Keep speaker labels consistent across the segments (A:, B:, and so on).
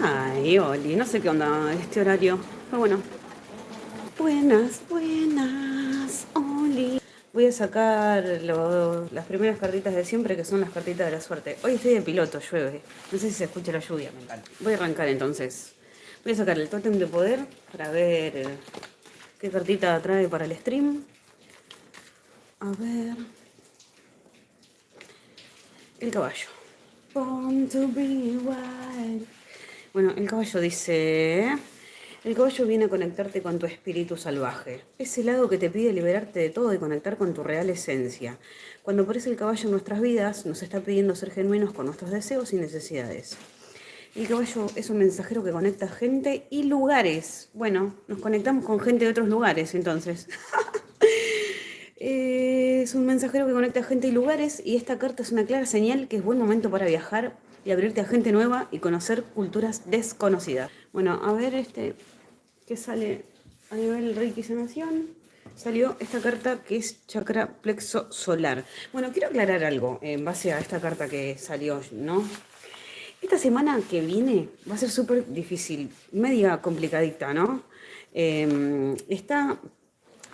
A: Ay, Oli, no sé qué onda este horario. Pero bueno. Buenas, buenas, Oli. Voy a sacar las primeras cartitas de siempre, que son las cartitas de la suerte. Hoy estoy de piloto, llueve. No sé si se escucha la lluvia, me encanta. Voy a arrancar entonces. Voy a sacar el tótem de poder para ver qué cartita trae para el stream. A ver. El caballo. Born. Bueno, el caballo dice... El caballo viene a conectarte con tu espíritu salvaje. Ese lado que te pide liberarte de todo y conectar con tu real esencia. Cuando aparece el caballo en nuestras vidas, nos está pidiendo ser genuinos con nuestros deseos y necesidades. El caballo es un mensajero que conecta gente y lugares. Bueno, nos conectamos con gente de otros lugares, entonces. es un mensajero que conecta gente y lugares y esta carta es una clara señal que es buen momento para viajar y abrirte a gente nueva y conocer culturas desconocidas. Bueno, a ver este, ¿qué sale a nivel Reiki Sanación? Salió esta carta que es chakra plexo solar. Bueno, quiero aclarar algo en base a esta carta que salió, ¿no? Esta semana que viene va a ser súper difícil, media complicadita, ¿no? Eh, está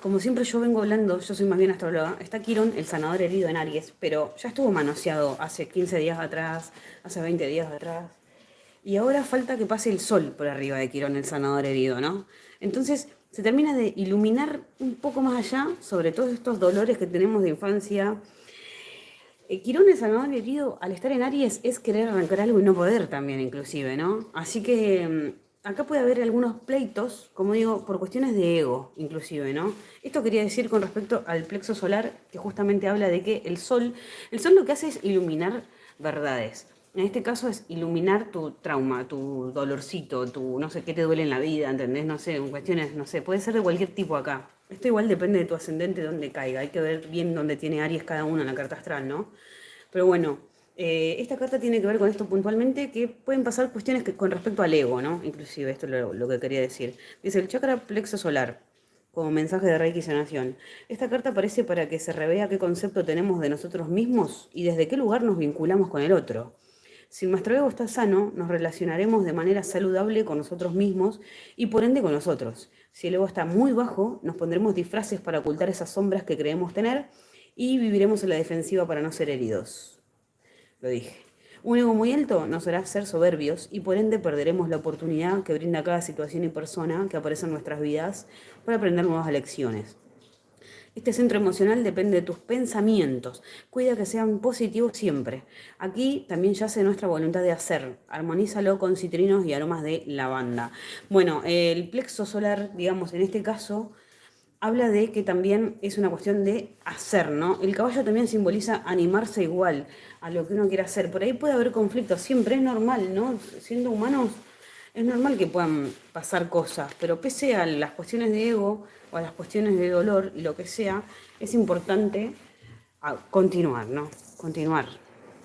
A: como siempre yo vengo hablando, yo soy más bien astróloga, está Quirón, el sanador herido en Aries, pero ya estuvo manoseado hace 15 días atrás, hace 20 días atrás, y ahora falta que pase el sol por arriba de Quirón, el sanador herido, ¿no? Entonces se termina de iluminar un poco más allá sobre todos estos dolores que tenemos de infancia. Eh, Quirón, el sanador herido, al estar en Aries, es querer arrancar algo y no poder también, inclusive, ¿no? Así que mm, acá puede haber algunos pleitos, como digo, por cuestiones de ego, inclusive, ¿no? Esto quería decir con respecto al plexo solar, que justamente habla de que el sol, el sol lo que hace es iluminar verdades. En este caso es iluminar tu trauma, tu dolorcito, tu no sé qué te duele en la vida, ¿entendés? No sé, cuestiones, no sé, puede ser de cualquier tipo acá. Esto igual depende de tu ascendente, dónde caiga. Hay que ver bien dónde tiene Aries cada uno en la carta astral, ¿no? Pero bueno, eh, esta carta tiene que ver con esto puntualmente, que pueden pasar cuestiones que, con respecto al ego, ¿no? Inclusive, esto es lo, que quería decir. Dice, el chakra plexo solar, como mensaje de Reiki Sanación. Esta carta aparece para que se revea qué concepto tenemos de nosotros mismos y desde qué lugar nos vinculamos con el otro. Si nuestro ego está sano, nos relacionaremos de manera saludable con nosotros mismos y por ende con nosotros. Si el ego está muy bajo, nos pondremos disfraces para ocultar esas sombras que creemos tener y viviremos en la defensiva para no ser heridos lo dije. Un ego muy alto nos hará ser soberbios y por ende perderemos la oportunidad que brinda cada situación y persona que aparece en nuestras vidas para aprender nuevas lecciones. Este centro emocional depende de tus pensamientos. Cuida que sean positivos siempre. Aquí también yace nuestra voluntad de hacer. Armonízalo con citrinos y aromas de lavanda. Bueno, el plexo solar, digamos, en este caso, habla de que también es una cuestión de hacer, ¿no? El caballo también simboliza animarse igual a lo que uno quiere hacer. Por ahí puede haber conflictos, siempre es normal, ¿no? Siendo humanos es normal que puedan pasar cosas, pero pese a las cuestiones de ego o a las cuestiones de dolor y lo que sea, es importante ah, continuar, ¿no? Continuar,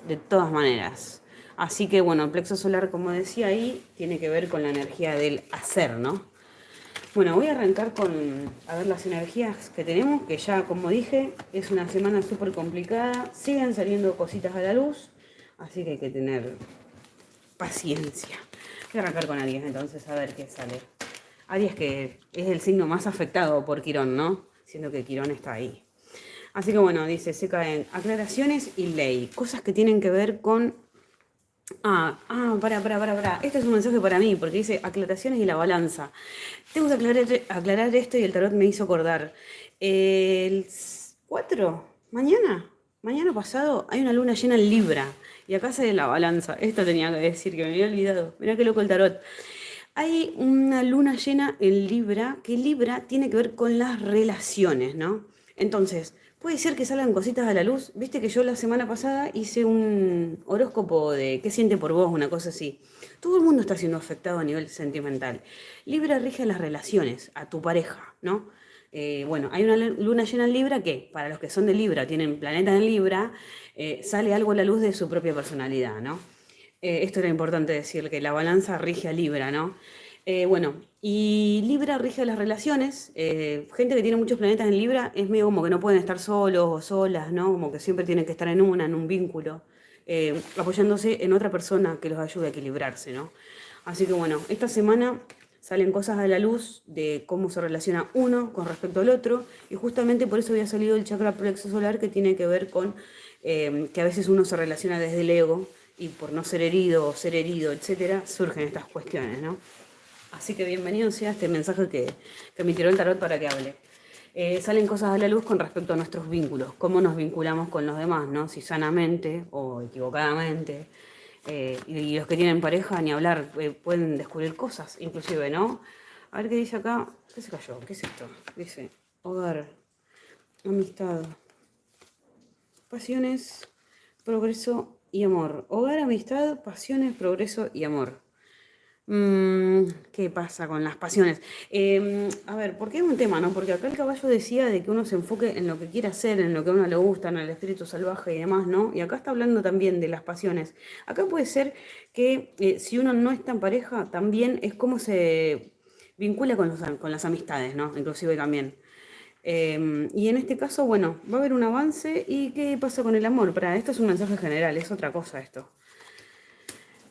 A: de todas maneras. Así que bueno, plexo solar, como decía ahí, tiene que ver con la energía del hacer, ¿no? Bueno, voy a arrancar con a ver las energías que tenemos, que ya como dije, es una semana súper complicada, siguen saliendo cositas a la luz, así que hay que tener paciencia. Voy a arrancar con Aries entonces a ver qué sale. Aries que es el signo más afectado por Quirón, ¿no? Siendo que Quirón está ahí. Así que bueno, dice, se caen aclaraciones y ley, cosas que tienen que ver con Ah, ah, para, para, para, para. Este es un mensaje para mí, porque dice aclaraciones y la balanza. Tengo que aclarar, esto y el tarot me hizo acordar. El 4, mañana, mañana pasado, hay una luna llena en Libra. Y acá sale la balanza. Esto tenía que decir, que me había olvidado. Mirá qué loco el tarot. Hay una luna llena en Libra, que Libra tiene que ver con las relaciones, ¿no? Entonces, Puede ser que salgan cositas a la luz. Viste que yo la semana pasada hice un horóscopo de qué siente por vos, una cosa así. Todo el mundo está siendo afectado a nivel sentimental. Libra rige las relaciones, a tu pareja, ¿no? Eh, bueno, hay una luna llena en Libra que, para los que son de Libra, tienen planeta en Libra, eh, sale algo a la luz de su propia personalidad, ¿no? Eh, esto era importante decir, que la balanza rige a Libra, ¿no? Eh, bueno, y Libra rige las relaciones. Eh, gente que tiene muchos planetas en Libra es medio como que no pueden estar solos o solas, ¿no? Como que siempre tienen que estar en una, en un vínculo, eh, apoyándose en otra persona que los ayude a equilibrarse, ¿no? Así que bueno, esta semana salen cosas a la luz de cómo se relaciona uno con respecto al otro, y justamente por eso había salido el chakra plexo solar que tiene que ver con que a veces uno se relaciona desde el ego, y por no ser herido o ser herido, etcétera, surgen estas cuestiones, ¿no? Así que bienvenido sea este mensaje que, que me tiró el tarot para que hable. Eh, salen cosas a la luz con respecto a nuestros vínculos, cómo nos vinculamos con los demás, ¿no? Si sanamente o equivocadamente. Eh, y, los que tienen pareja, ni hablar, eh, pueden descubrir cosas, inclusive, ¿no? A ver qué dice acá. ¿Qué se cayó? ¿Qué es esto? Dice, hogar, amistad, pasiones, progreso y amor. Hogar, amistad, pasiones, progreso y amor. Mm, ¿Qué pasa con las pasiones? Em, a ver, ¿por qué es un tema, no? Porque acá el caballo decía de que uno se enfoque en lo que quiere hacer, en lo que a uno le gusta, en el espíritu salvaje y demás, ¿no? Y acá está hablando también de las pasiones. Acá puede ser que eh, si uno no está en pareja, también es como se vincula con, con las amistades, ¿no? Inclusive también. Em, y en este caso, bueno, va a haber un avance. ¿Y qué pasa con el amor? Para esto es un mensaje general, es otra cosa esto.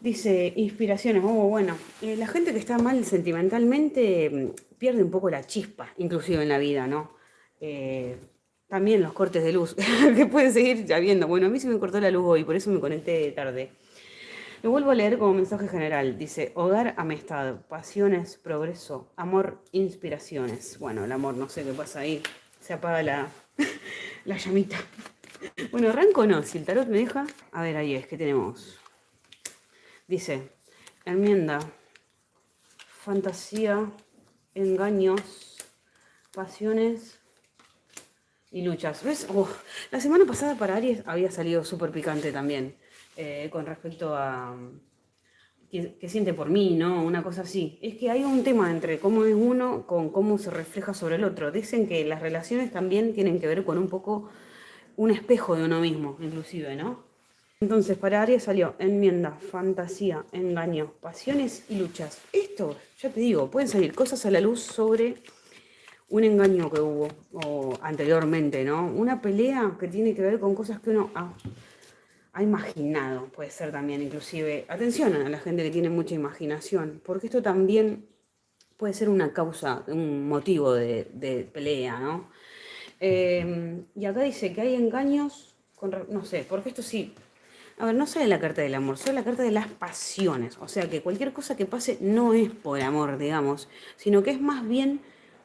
A: Dice, inspiraciones, oh, bueno, eh, la gente que está mal sentimentalmente mm, pierde un poco la chispa, inclusive en la vida, ¿no? Eh, también los cortes de luz, que pueden seguir lloviendo. Bueno, a mí se me cortó la luz hoy, por eso me conecté tarde. Lo vuelvo a leer como mensaje general. Dice, hogar, amistad, pasiones, progreso, amor, inspiraciones. Bueno, el amor, no sé qué pasa ahí. Se apaga la, la llamita. Bueno, arranco no, si el tarot me deja. A ver, ahí es, ¿qué tenemos? Dice, enmienda, fantasía, engaños, pasiones y luchas. ¿Ves? la semana pasada para Aries había salido súper picante también, eh, con respecto a qué siente por mí, ¿no? Una cosa así. Es que hay un tema entre cómo es uno con cómo se refleja sobre el otro. Dicen que las relaciones también tienen que ver con un poco un espejo de uno mismo, inclusive, ¿no? Entonces, para Aries salió enmienda, fantasía, engaño, pasiones y luchas. Esto, ya te digo, pueden salir cosas a la luz sobre un engaño que hubo anteriormente, ¿no? Una pelea que tiene que ver con cosas que uno ha, imaginado, puede ser también, inclusive. Atención a la gente que tiene mucha imaginación, porque esto también puede ser una causa, un motivo de, pelea, ¿no? Eh, y acá dice que hay engaños, con, no sé, porque esto sí, a ver, no sale la carta del amor, sale la carta de las pasiones. O sea que cualquier cosa que pase no es por amor, digamos, sino que es más bien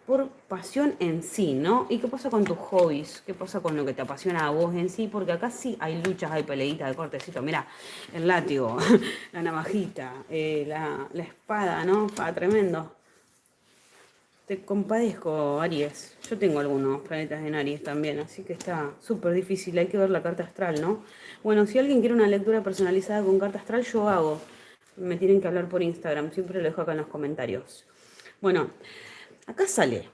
A: por pasión en sí, ¿no? ¿Y qué pasa con tus hobbies? ¿Qué pasa con lo que te apasiona a vos en sí? Porque acá sí hay luchas, hay peleitas de cortecito. Mira, el látigo, la navajita, eh, la, la, espada, ¿no? Ah, tremendo. Te compadezco, Aries. Yo tengo algunos planetas en Aries también, así que está súper difícil. Hay que ver la carta astral, ¿no? Bueno, si alguien quiere una lectura personalizada con carta astral, yo hago. Me tienen que hablar por Instagram, siempre lo dejo acá en los comentarios. Bueno, acá sale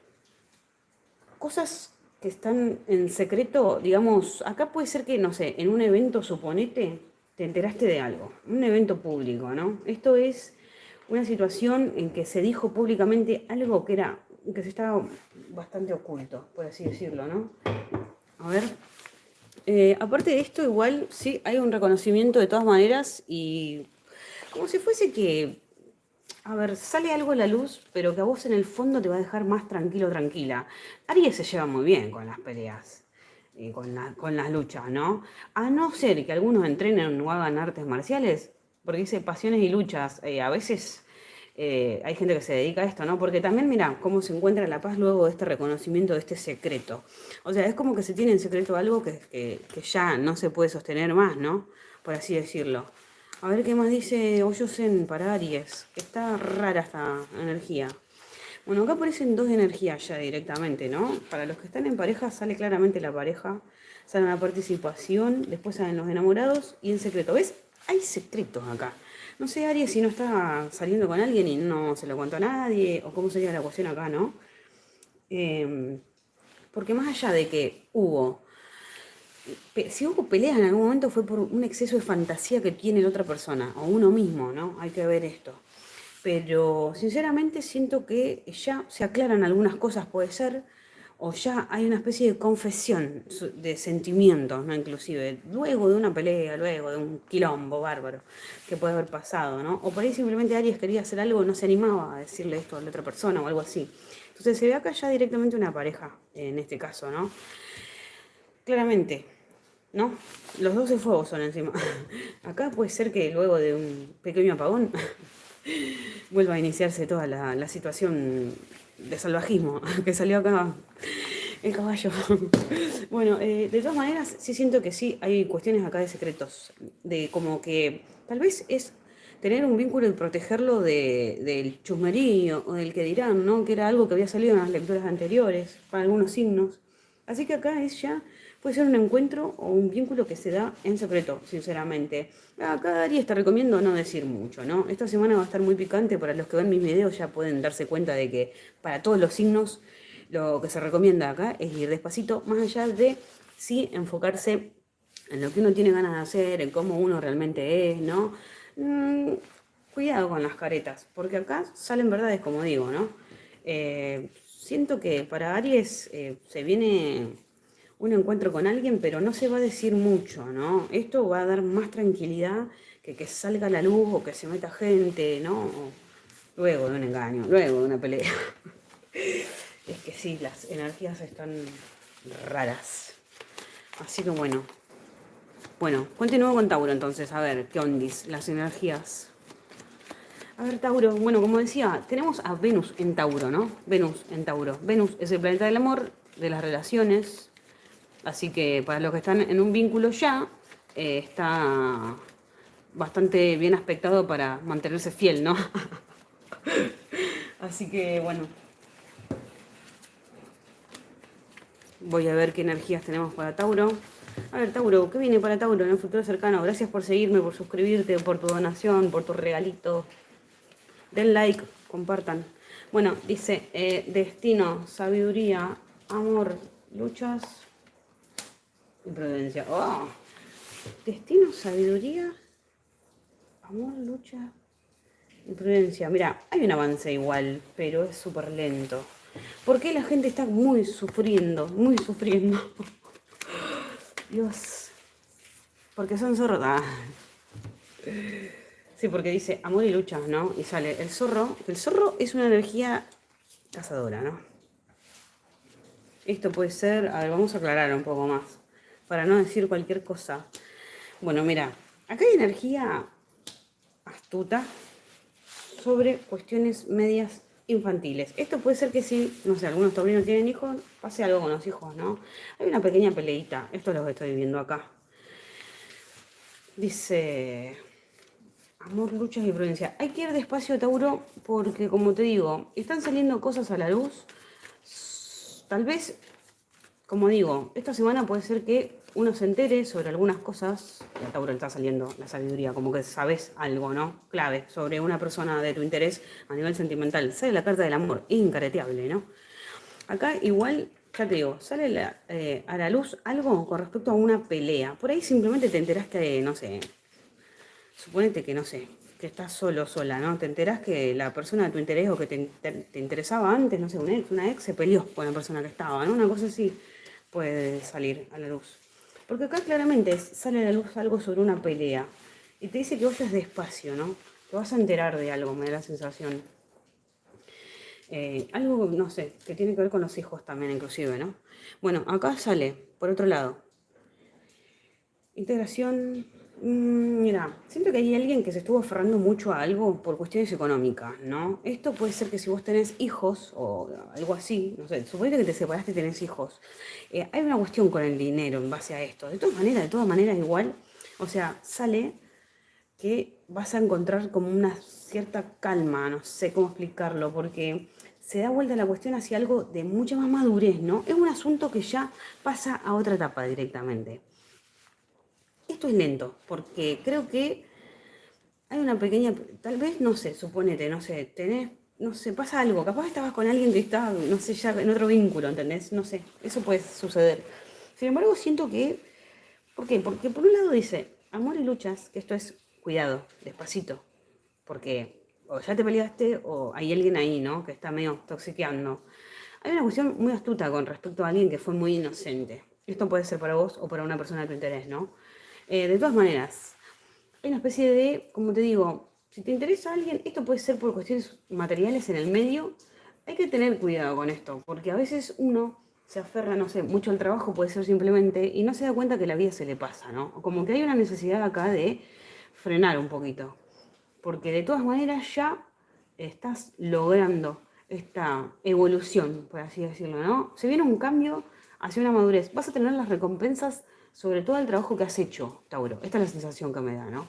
A: cosas que están en secreto, digamos, acá puede ser que, no sé, en un evento, suponete, te enteraste de algo, un evento público, ¿no? Esto es una situación en que se dijo públicamente algo que era, que se estaba bastante oculto, por así decirlo, ¿no? A ver, eh, aparte de esto, igual sí hay un reconocimiento de todas maneras y como si fuese que, a ver, sale algo a la luz, pero que a vos en el fondo te va a dejar más tranquilo, tranquila. Aries se lleva muy bien con las peleas y con, con las luchas, ¿no? A no ser que algunos entrenen o hagan artes marciales, porque dice pasiones y luchas, eh, a veces eh, hay gente que se dedica a esto, ¿no? Porque también, mira, cómo se encuentra la paz luego de este reconocimiento, de este secreto. O sea, es como que se tiene en secreto algo que, ya no se puede sostener más, ¿no? Por así decirlo. A ver qué más dice Oyosen para Aries. Está rara esta energía. Bueno, acá aparecen dos energías ya directamente, ¿no? Para los que están en pareja sale claramente la pareja, sale la participación, después salen los enamorados y en secreto. ¿Ves? Hay secretos acá. No sé, Aries, si no está saliendo con alguien y no se lo contó a nadie, o cómo sería la cuestión acá, ¿no? Em, porque más allá de que hubo, si hubo peleas en algún momento fue por un exceso de fantasía que tiene la otra persona, o uno mismo, ¿no? Hay que ver esto. Pero sinceramente siento que ya se aclaran algunas cosas, puede ser, o ya hay una especie de confesión de sentimientos, ¿no? Inclusive, luego de una pelea, luego de un quilombo bárbaro que puede haber pasado, ¿no? O por ahí simplemente Aries quería hacer algo, no se animaba a decirle esto a la otra persona o algo así. Entonces se ve acá ya directamente una pareja, en este caso, ¿no? Claramente, ¿no? Los dos de fuego son encima. Acá puede ser que luego de un pequeño apagón vuelva a iniciarse toda la situación de salvajismo que salió acá el caballo. bueno, eh, de todas maneras, sí siento que sí hay cuestiones acá de secretos, de como que tal vez es tener un vínculo y protegerlo de, del chusmerío o del que dirán, ¿no? Que era algo que había salido en las lecturas anteriores, para algunos signos. Así que acá es ya, puede ser un encuentro o un vínculo que se da en secreto, sinceramente. Acá Aries te recomiendo no decir mucho, ¿no? Esta semana va a estar muy picante, para los que ven mis videos ya pueden darse cuenta de que para todos los signos lo que se recomienda acá es ir despacito, más allá de sí enfocarse en lo que uno tiene ganas de hacer, en cómo uno realmente es, ¿no? Mm, cuidado con las caretas, porque acá salen verdades, como digo, ¿no? Eh, siento que para Aries eh, se viene un encuentro con alguien, pero no se va a decir mucho, ¿no? Esto va a dar más tranquilidad que que salga la luz o que se meta gente, ¿no? Luego de un engaño, luego de una pelea. es que sí, las energías están raras. Así que bueno, bueno, continúo con Tauro entonces, a ver, ¿qué ondis? Las energías. A ver, Tauro, bueno, como decía, tenemos a Venus en Tauro, ¿no? Venus en Tauro. Venus es el planeta del amor, de las relaciones, así que para los que están en un vínculo ya, eh, está bastante bien aspectado para mantenerse fiel, ¿no? así que, bueno. Voy a ver qué energías tenemos para Tauro. A ver, Tauro, ¿qué viene para Tauro en el futuro cercano? Gracias por seguirme, por suscribirte, por tu donación, por tu regalito. Den like, compartan. Bueno, dice, eh, destino, sabiduría, amor, luchas y prudencia. Oh, destino, sabiduría, amor, lucha y prudencia. Mira, hay un avance igual, pero es súper lento. ¿Por qué la gente está muy sufriendo, muy sufriendo? Dios. Porque son zorros. Ah. Sí, porque dice amor y lucha, ¿no? Y sale el zorro. El zorro es una energía cazadora, ¿no? Esto puede ser... A ver, vamos a aclarar un poco más. Para no decir cualquier cosa. Bueno, mira. Acá hay energía astuta sobre cuestiones medias infantiles. Esto puede ser que si, no sé, algunos taurinos tienen hijos, pase algo con los hijos, ¿no? Hay una pequeña peleita, esto es lo que estoy viendo acá. Dice, amor, luchas y prudencia. Hay que ir despacio, Tauro, porque como te digo, están saliendo cosas a la luz. Tal vez, como digo, esta semana puede ser que uno se entere sobre algunas cosas, y Tauro está saliendo la sabiduría, como que sabes algo, ¿no? Clave, sobre una persona de tu interés a nivel sentimental. Sale la carta del amor, incareteable, ¿no? Acá igual, ya te digo, sale eh, a la luz algo con respecto a una pelea. Por ahí simplemente te enteraste de, no sé, suponete que, no sé, que estás solo, sola, ¿no? Te enterás que la persona de tu interés o que te, te interesaba antes, no sé, una ex se peleó con la persona que estaba, ¿no? Una cosa así puede salir a la luz. Porque acá claramente sale a la luz algo sobre una pelea. Y te dice que vayas despacio, ¿no? Te vas a enterar de algo, me da la sensación. Eh, algo, no sé, que tiene que ver con los hijos también, inclusive, ¿no? Bueno, acá sale, por otro lado. Integración, mira, siento que hay alguien que se estuvo aferrando mucho a algo por cuestiones económicas, ¿no? Esto puede ser que si vos tenés hijos o algo así, no sé, suponete que te separaste y tenés hijos, eh, hay una cuestión con el dinero en base a esto. De todas maneras, de todas maneras igual, o sea, sale que vas a encontrar como una cierta calma, no sé cómo explicarlo, porque se da vuelta la cuestión hacia algo de mucha más madurez, ¿no? Es un asunto que ya pasa a otra etapa directamente. Esto es lento, porque creo que hay una pequeña, tal vez, no sé, suponete, no sé, tenés, no sé, pasa algo, capaz estabas con alguien que está, no sé, ya en otro vínculo, ¿entendés? No sé, eso puede suceder. Sin embargo, siento que, ¿por qué? Porque por un lado dice, amor y luchas, que esto es cuidado, despacito, porque o ya te peleaste o hay alguien ahí, ¿no? Que está medio toxiqueando. Hay una cuestión muy astuta con respecto a alguien que fue muy inocente. Esto puede ser para vos o para una persona de tu interés, ¿no? Eh, de todas maneras, hay una especie de, como te digo, si te interesa alguien, esto puede ser por cuestiones materiales en el medio, hay que tener cuidado con esto, porque a veces uno se aferra, no sé, mucho al trabajo, puede ser simplemente, y no se da cuenta que la vida se le pasa, ¿no? Como que hay una necesidad acá de frenar un poquito, porque de todas maneras ya estás logrando esta evolución, por así decirlo, ¿no? Se viene un cambio hacia una madurez. Vas a tener las recompensas sobre todo el trabajo que has hecho, Tauro. Esta es la sensación que me da, ¿no?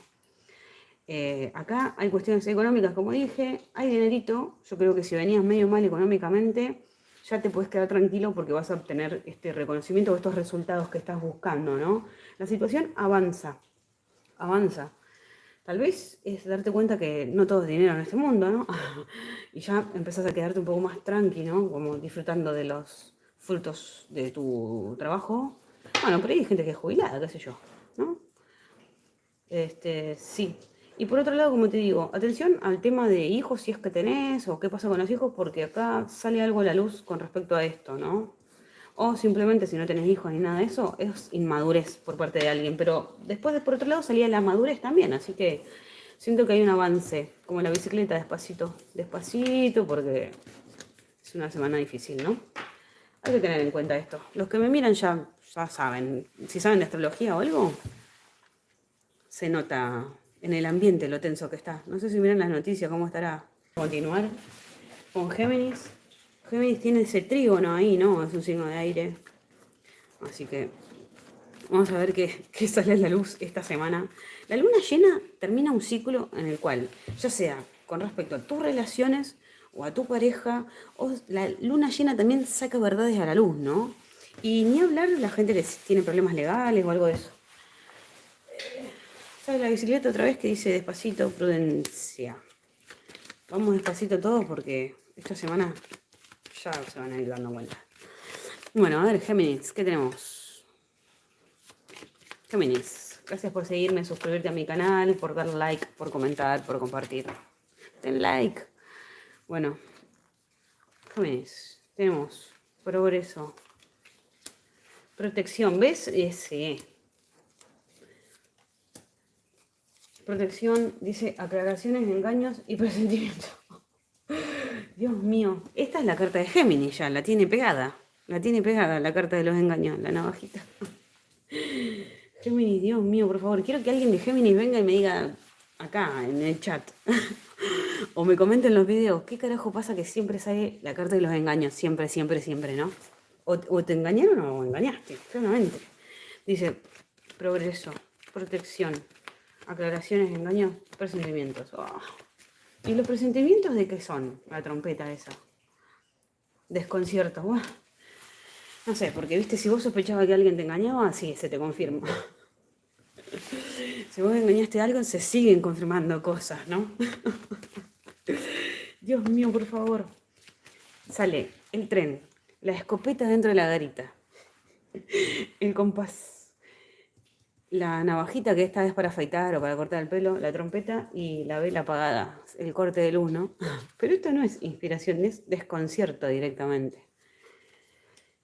A: Eh, acá hay cuestiones económicas, como dije, hay dinerito. Yo creo que si venías medio mal económicamente, ya te puedes quedar tranquilo porque vas a obtener este reconocimiento o estos resultados que estás buscando, ¿no? La situación avanza, avanza. Tal vez es darte cuenta que no todo es dinero en este mundo, ¿no? y ya empezás a quedarte un poco más tranquilo, ¿no? Como disfrutando de los frutos de tu trabajo. Bueno, pero hay gente que es jubilada, qué sé yo, ¿no? Este, sí. Y por otro lado, como te digo, atención al tema de hijos, si es que tenés, o qué pasa con los hijos, porque acá sale algo a la luz con respecto a esto, ¿no? O simplemente si no tenés hijos ni nada de eso, es inmadurez por parte de alguien. Pero después, por otro lado, salía la madurez también, así que siento que hay un avance, como la bicicleta, despacito, despacito, porque es una semana difícil, ¿no? Hay que tener en cuenta esto. Los que me miran ya, ya saben. Si saben de astrología o algo, se nota en el ambiente lo tenso que está. No sé si miran las noticias, cómo estará. Continuar con Géminis. Géminis tiene ese trígono ahí, ¿no? Es un signo de aire. Así que vamos a ver qué, qué sale a la luz esta semana. La luna llena termina un ciclo en el cual, ya sea con respecto a tus relaciones o a tu pareja, o la luna llena también saca verdades a la luz, ¿no? Y ni hablar la gente que tiene problemas legales o algo de eso. Sale la bicicleta otra vez que dice despacito, prudencia. Vamos despacito todos porque esta semana ya se van a ir dando cuenta. Bueno, a ver, Géminis, ¿qué tenemos? Géminis, gracias por seguirme, suscribirte a mi canal, por dar like, por comentar, por compartir. Den like. Bueno, Géminis, tenemos progreso, protección, ¿ves? Ese. Protección, dice aclaraciones, engaños y presentimientos. Dios mío, esta es la carta de Géminis ya, la tiene pegada. La tiene pegada la carta de los engaños, la navajita. Géminis, Dios mío, por favor, quiero que alguien de Géminis venga y me diga acá, en el chat. o me comenten los videos, ¿qué carajo pasa que siempre sale la carta de los engaños? Siempre, siempre, siempre, ¿no? O, te engañaron o engañaste, claramente. Dice, progreso, protección, aclaraciones, engaños, presentimientos. Oh. ¿Y los presentimientos de qué son? La trompeta esa. Desconcierto. No sé, porque viste, si vos sospechabas que alguien te engañaba, sí, se te confirma. si vos engañaste a algo, se siguen confirmando cosas, ¿no? Dios mío, por favor. Sale el tren, la escopeta dentro de la garita, el compás, la navajita que esta vez para afeitar o para cortar el pelo, la trompeta y la vela apagada, el corte de luz, ¿no? Pero esto no es inspiración, es desconcierto directamente.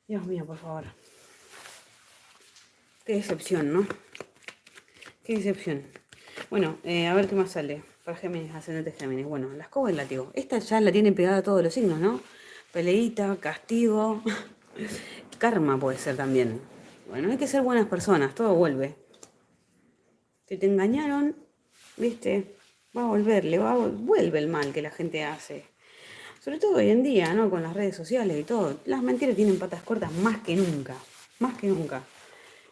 A: Dios mío, por favor. Qué decepción, ¿no? Qué decepción. Bueno, eh, a ver qué más sale. Para Géminis, ascendente Géminis. Bueno, la escoba y el látigo. Esta ya la tienen pegada a todos los signos, ¿no? Peleita, castigo, karma puede ser también. Bueno, hay que ser buenas personas, todo vuelve. Si te engañaron, viste, va a volver, le va a, vuelve el mal que la gente hace. Sobre todo hoy en día, ¿no? Con las redes sociales y todo. Las mentiras tienen patas cortas más que nunca. Más que nunca.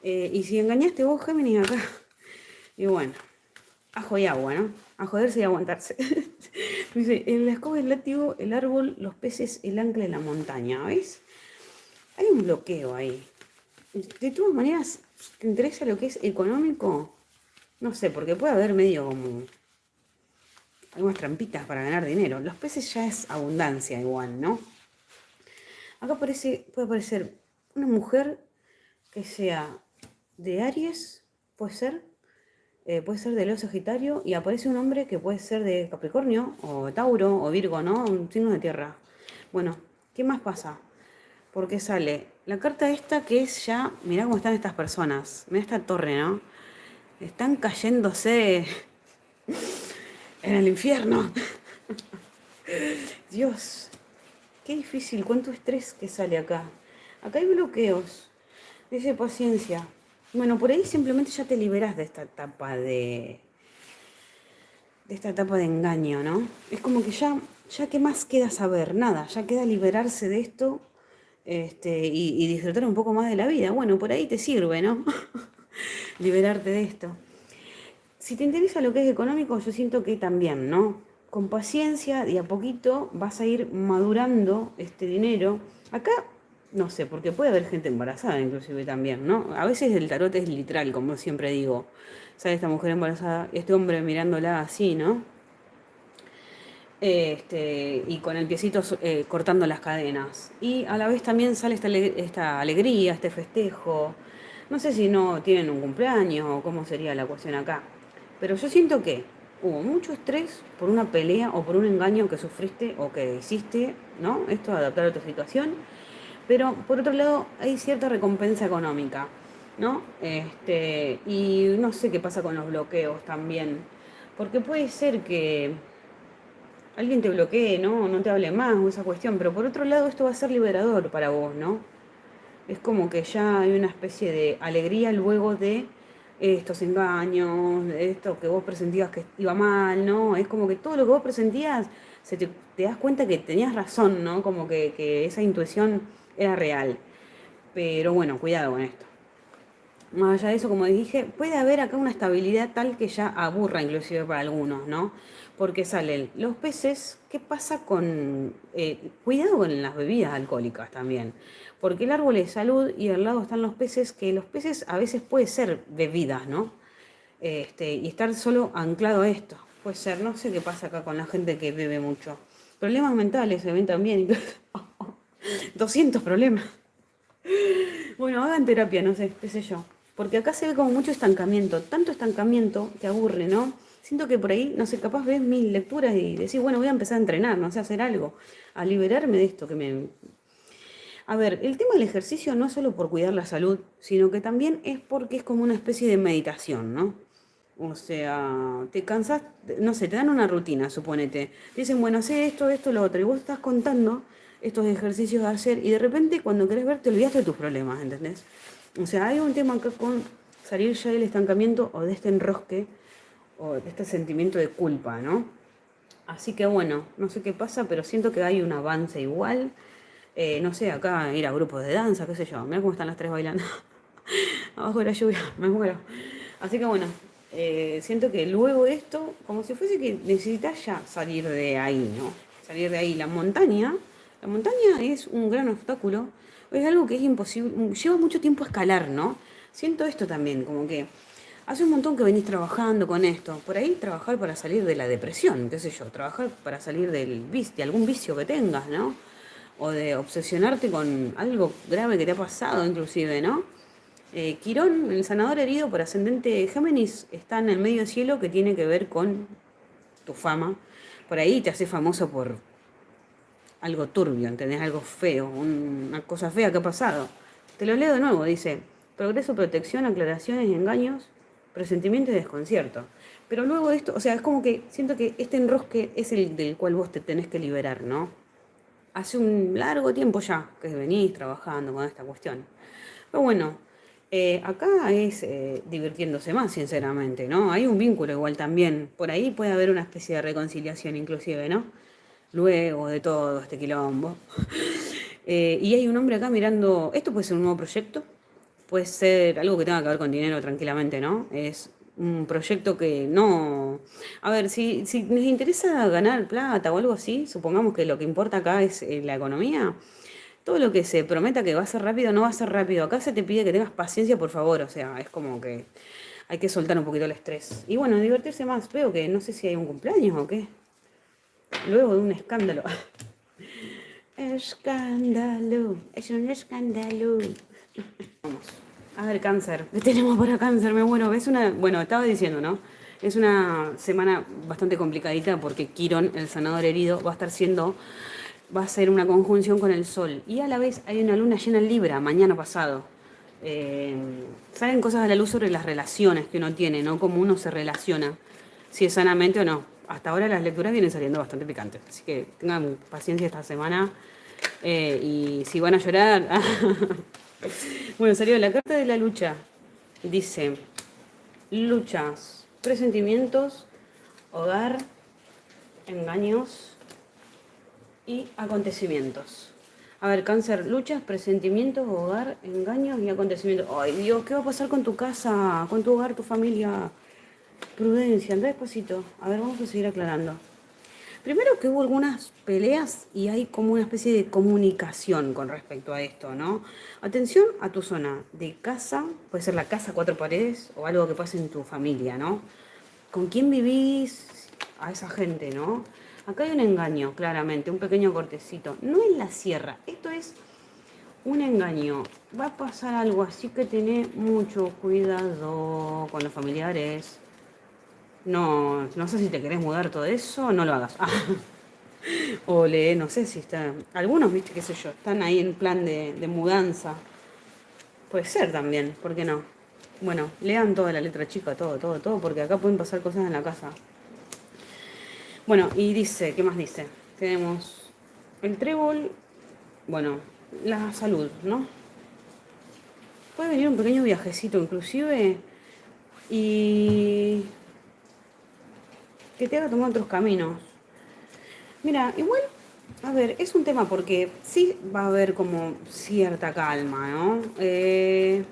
A: Eh, y si engañaste vos, Géminis, acá. Y bueno, ajo y agua, ¿no? A joderse y aguantarse. Dice, en la escoba, el látigo, el árbol, los peces, el ancla de la montaña, ¿ves? Hay un bloqueo ahí. De todas maneras, ¿te interesa lo que es económico? No sé, porque puede haber medio como algunas trampitas para ganar dinero. Los peces ya es abundancia igual, ¿no? Acá puede aparecer una mujer que sea de Aries, puede ser, eh, puede ser de Leo Sagitario y aparece un hombre que puede ser de Capricornio o Tauro o Virgo, ¿no? Un signo de tierra. Bueno, ¿qué más pasa? Porque sale la carta esta que es ya, mirá cómo están estas personas, mirá esta torre, ¿no? Están cayéndose en el infierno. Dios, qué difícil, cuánto estrés que sale acá. Acá hay bloqueos. Dice paciencia. Bueno, por ahí simplemente ya te liberas de esta etapa de. de esta etapa de engaño, ¿no? Es como que ya, ya qué más queda saber, nada, ya queda liberarse de esto este, y, y disfrutar un poco más de la vida. Bueno, por ahí te sirve, ¿no? Liberarte de esto. Si te interesa lo que es económico, yo siento que también, ¿no? Con paciencia y a poquito vas a ir madurando este dinero. Acá no sé, porque puede haber gente embarazada inclusive también, ¿no? A veces el tarot es literal, como siempre digo. Sale esta mujer embarazada, este hombre mirándola así, ¿no? Este, y con el piecito eh, cortando las cadenas. Y a la vez también sale esta, alegría, este festejo. No sé si no tienen un cumpleaños o cómo sería la cuestión acá. Pero yo siento que hubo mucho estrés por una pelea o por un engaño que sufriste o que hiciste, ¿no? Esto adaptar a tu situación pero por otro lado hay cierta recompensa económica, ¿no? Este, y no sé qué pasa con los bloqueos también, porque puede ser que alguien te bloquee, ¿no? No te hable más o esa cuestión, pero por otro lado esto va a ser liberador para vos, ¿no? Es como que ya hay una especie de alegría luego de estos engaños, de esto que vos presentías que iba mal, ¿no? Es como que todo lo que vos presentías, se te, das cuenta que tenías razón, ¿no? Como que, que esa intuición era real. Pero bueno, cuidado con esto. Más allá de eso, como dije, puede haber acá una estabilidad tal que ya aburra inclusive para algunos, ¿no? Porque salen los peces, ¿qué pasa con... Eh, cuidado con las bebidas alcohólicas también, porque el árbol es salud y al lado están los peces, que los peces a veces puede ser bebidas, ¿no? Este, y estar solo anclado a esto. Puede ser, no sé qué pasa acá con la gente que bebe mucho. Problemas mentales se ven también. 200 problemas. Bueno, hagan terapia, no sé, qué sé yo. Porque acá se ve como mucho estancamiento, tanto estancamiento que aburre, ¿no? Siento que por ahí, no sé, capaz ves mil lecturas y decís, bueno, voy a empezar a entrenar, no sé, hacer algo, a liberarme de esto que me... A ver, el tema del ejercicio no es solo por cuidar la salud, sino que también es porque es como una especie de meditación, ¿no? O sea, te cansas, no sé, te dan una rutina, suponete. dicen, bueno, sé esto, esto, lo otro, y vos estás contando estos ejercicios de hacer y de repente cuando querés ver te olvidaste de tus problemas, ¿entendés? O sea, hay un tema acá con salir ya del estancamiento o de este enrosque o de este sentimiento de culpa, ¿no? Así que bueno, no sé qué pasa, pero siento que hay un avance igual. Eh, no sé, acá ir a grupos de danza, qué sé yo. Mira cómo están las tres bailando. Abajo de la lluvia, me muero. Así que bueno, eh, siento que luego esto, como si fuese que necesitas ya salir de ahí, ¿no? Salir de ahí. La montaña la montaña es un gran obstáculo, es algo que es imposible, lleva mucho tiempo escalar, ¿no? Siento esto también, como que hace un montón que venís trabajando con esto. Por ahí trabajar para salir de la depresión, qué sé yo, trabajar para salir del de algún vicio que tengas, ¿no? O de obsesionarte con algo grave que te ha pasado, inclusive, ¿no? Eh, Quirón, el sanador herido por ascendente Géminis, está en el medio cielo que tiene que ver con tu fama. Por ahí te hace famoso por algo turbio, ¿entendés? Algo feo, una cosa fea que ha pasado. Te lo leo de nuevo, dice, progreso, protección, aclaraciones engaños, presentimiento y desconcierto. Pero luego de esto, o sea, es como que siento que este enrosque es el del cual vos te tenés que liberar, ¿no? Hace un largo tiempo ya que venís trabajando con esta cuestión. Pero bueno, eh, acá es eh, divirtiéndose más, sinceramente, ¿no? Hay un vínculo igual también. Por ahí puede haber una especie de reconciliación inclusive, ¿no? Luego de todo este quilombo. Eh, y hay un hombre acá mirando, esto puede ser un nuevo proyecto, puede ser algo que tenga que ver con dinero tranquilamente, ¿no? Es un proyecto que no... A ver, si, si les interesa ganar plata o algo así, supongamos que lo que importa acá es eh, la economía, todo lo que se prometa que va a ser rápido no va a ser rápido. Acá se te pide que tengas paciencia, por favor, o sea, es como que hay que soltar un poquito el estrés. Y bueno, divertirse más. Veo que no sé si hay un cumpleaños o qué luego de un escándalo. Escándalo, es un escándalo. Vamos. A ver, cáncer. ¿Qué tenemos para cáncer? Me muero. Es una. Bueno, estaba diciendo, ¿no? Es una semana bastante complicadita porque Quirón, el sanador herido, va a estar siendo va a ser una conjunción con el Sol. Y a la vez hay una luna llena en Libra, mañana pasado. Eh, salen cosas a la luz sobre las relaciones que uno tiene, ¿no? Cómo uno se relaciona, si es sanamente o no. Hasta ahora las lecturas vienen saliendo bastante picantes, así que tengan paciencia esta semana. Eh, y si van a llorar... bueno, salió la carta de la lucha. Dice, luchas, presentimientos, hogar, engaños y acontecimientos. A ver, cáncer, luchas, presentimientos, hogar, engaños y acontecimientos. Ay, Dios, ¿qué va a pasar con tu casa, con tu hogar, tu familia? Prudencia, anda despacito. A ver, vamos a seguir aclarando. Primero que hubo algunas peleas y hay como una especie de comunicación con respecto a esto, ¿no? Atención a tu zona de casa, puede ser la casa cuatro paredes o algo que pase en tu familia, ¿no? ¿Con quién vivís? A esa gente, ¿no? Acá hay un engaño, claramente, un pequeño cortecito. No es la sierra, esto es un engaño. Va a pasar algo así que tenés mucho cuidado con los familiares. No, no sé si te querés mudar todo eso, no lo hagas. o le, no sé si está. Algunos, viste, qué sé yo, están ahí en plan de, de mudanza. Puede ser también, ¿por qué no? Bueno, lean toda la letra chica, todo, todo, todo, porque acá pueden pasar cosas en la casa. Bueno, y dice, ¿qué más dice? Tenemos el trébol, bueno, la salud, ¿no? Puede venir un pequeño viajecito inclusive y que te haga tomar otros caminos. Mira, igual, a ver, es un tema porque sí va a haber como cierta calma, ¿no? Eh,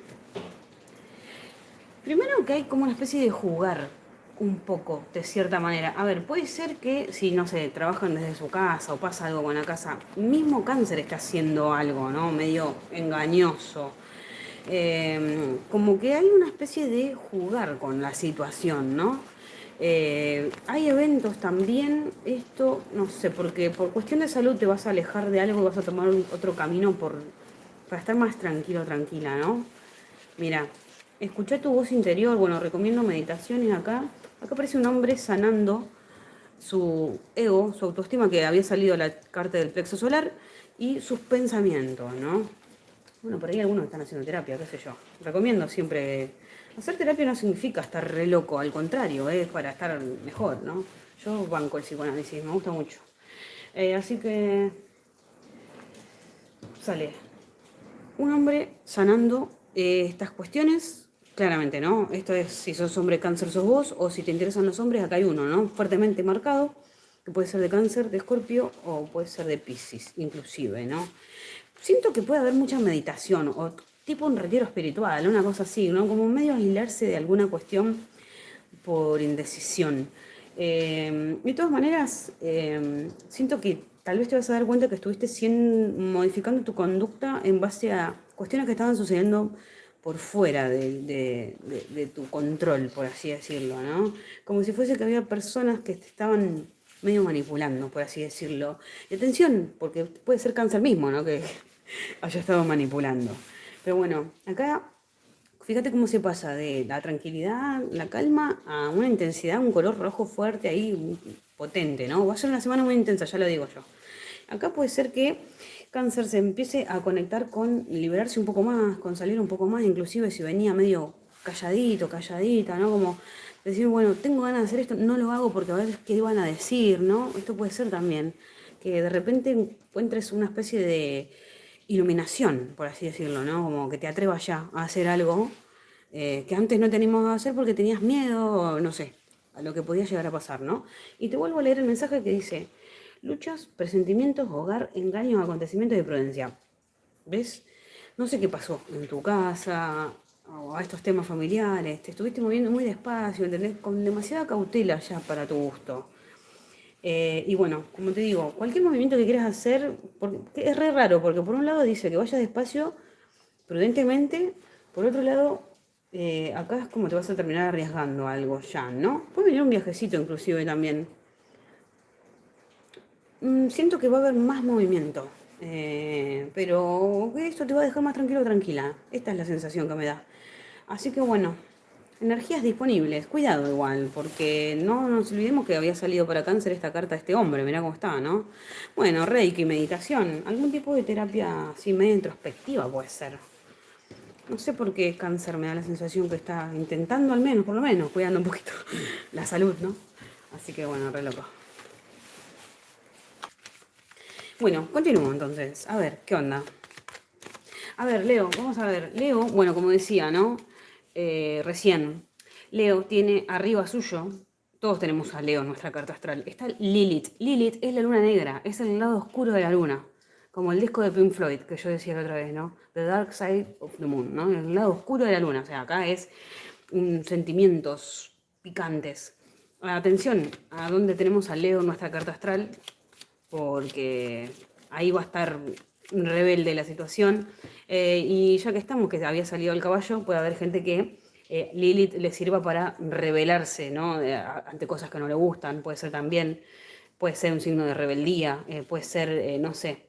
A: primero que hay como una especie de jugar un poco, de cierta manera. A ver, puede ser que si, no sé, trabajan desde su casa o pasa algo con la casa, mismo cáncer está haciendo algo, ¿no? Medio engañoso. Em, como que hay una especie de jugar con la situación, ¿no? Eh, hay eventos también, esto, no sé, porque por cuestión de salud te vas a alejar de algo y vas a tomar otro camino por, para estar más tranquilo, tranquila, ¿no? Mira, escucha tu voz interior, bueno, recomiendo meditaciones acá, Acá aparece un hombre sanando su ego, su autoestima, que había salido la carta del plexo solar, y sus pensamientos, ¿no? Bueno, por ahí algunos están haciendo terapia, qué sé yo. Recomiendo siempre... Hacer terapia no significa estar re loco, al contrario, es para estar mejor, ¿no? Yo banco el psicoanálisis, me gusta mucho. Eh, así que... Sale. Un hombre sanando eh, estas cuestiones Claramente, ¿no? Esto es si sos hombre cáncer sos vos, o si te interesan los hombres, acá hay uno, ¿no? Fuertemente marcado, que puede ser de cáncer, de escorpio, o puede ser de piscis, inclusive, ¿no? Siento que puede haber mucha meditación, tipo un retiro espiritual, una cosa así, ¿no? Como medio aislarse de alguna cuestión por indecisión. Eh, de todas maneras, eh, siento que tal vez te vas a dar cuenta que estuviste modificando tu conducta en base a cuestiones que estaban sucediendo por fuera de, tu control, por así decirlo, ¿no? Como si fuese que había personas que te estaban medio manipulando, por así decirlo. Y atención, porque puede ser cáncer mismo, ¿no? Que haya estado manipulando. Pero bueno, acá fíjate cómo se pasa de la tranquilidad, la calma, a una intensidad, un color rojo fuerte ahí, potente, ¿no? Va a ser una semana muy intensa, ya lo digo yo. Acá puede ser que cáncer se empiece a conectar con liberarse un poco más, con salir un poco más, inclusive si venía medio calladito, calladita, ¿no? Como decir, bueno, tengo ganas de hacer esto, no lo hago porque a ver qué van a decir, ¿no? Esto puede ser también, que de repente encuentres una especie de iluminación, por así decirlo, ¿no? Como que te atrevas ya a hacer algo eh, que antes no teníamos a hacer porque tenías miedo, no sé, a lo que podía llegar a pasar, ¿no? Y te vuelvo a leer el mensaje que dice, Luchas, presentimientos, hogar, engaños, acontecimientos de prudencia. ¿Ves? No sé qué pasó en tu casa o a estos temas familiares. Te estuviste moviendo muy despacio, ¿entendés? Con demasiada cautela ya para tu gusto. Eh, y bueno, como te digo, cualquier movimiento que quieras hacer, es re raro, porque por un lado dice que vayas despacio, prudentemente, por otro lado, eh, acá es como te vas a terminar arriesgando algo ya, ¿no? Puede venir un viajecito inclusive también. Mm, siento que va a haber más movimiento, eh, pero esto te va a dejar más tranquilo o tranquila. Esta es la sensación que me da. Así que bueno, energías disponibles. Cuidado igual, porque no nos olvidemos que había salido para cáncer esta carta de este hombre, mirá cómo está, ¿no? Bueno, reiki, meditación, algún tipo de terapia así medio introspectiva puede ser. No sé por qué cáncer me da la sensación que está intentando al menos, por lo menos, cuidando un poquito la salud, ¿no? Así que bueno, re loco. Bueno, continúo entonces. A ver, ¿qué onda? A ver, Leo, vamos a ver. Leo, bueno, como decía, ¿no? Eh, recién, Leo tiene arriba suyo, todos tenemos a Leo en nuestra carta astral, está Lilith. Lilith es la luna negra, es el lado oscuro de la luna, como el disco de Pink Floyd que yo decía la otra vez, ¿no? The Dark Side of the Moon, ¿no? El lado oscuro de la luna, o sea, acá es sentimientos picantes. Atención a dónde tenemos a Leo en nuestra carta astral, porque ahí va a estar rebelde la situación. Eh, y ya que estamos, que había salido el caballo, puede haber gente que eh, Lilith le sirva para rebelarse ¿no? ante cosas que no le gustan, puede ser también, puede ser un signo de rebeldía, eh, puede ser, no sé,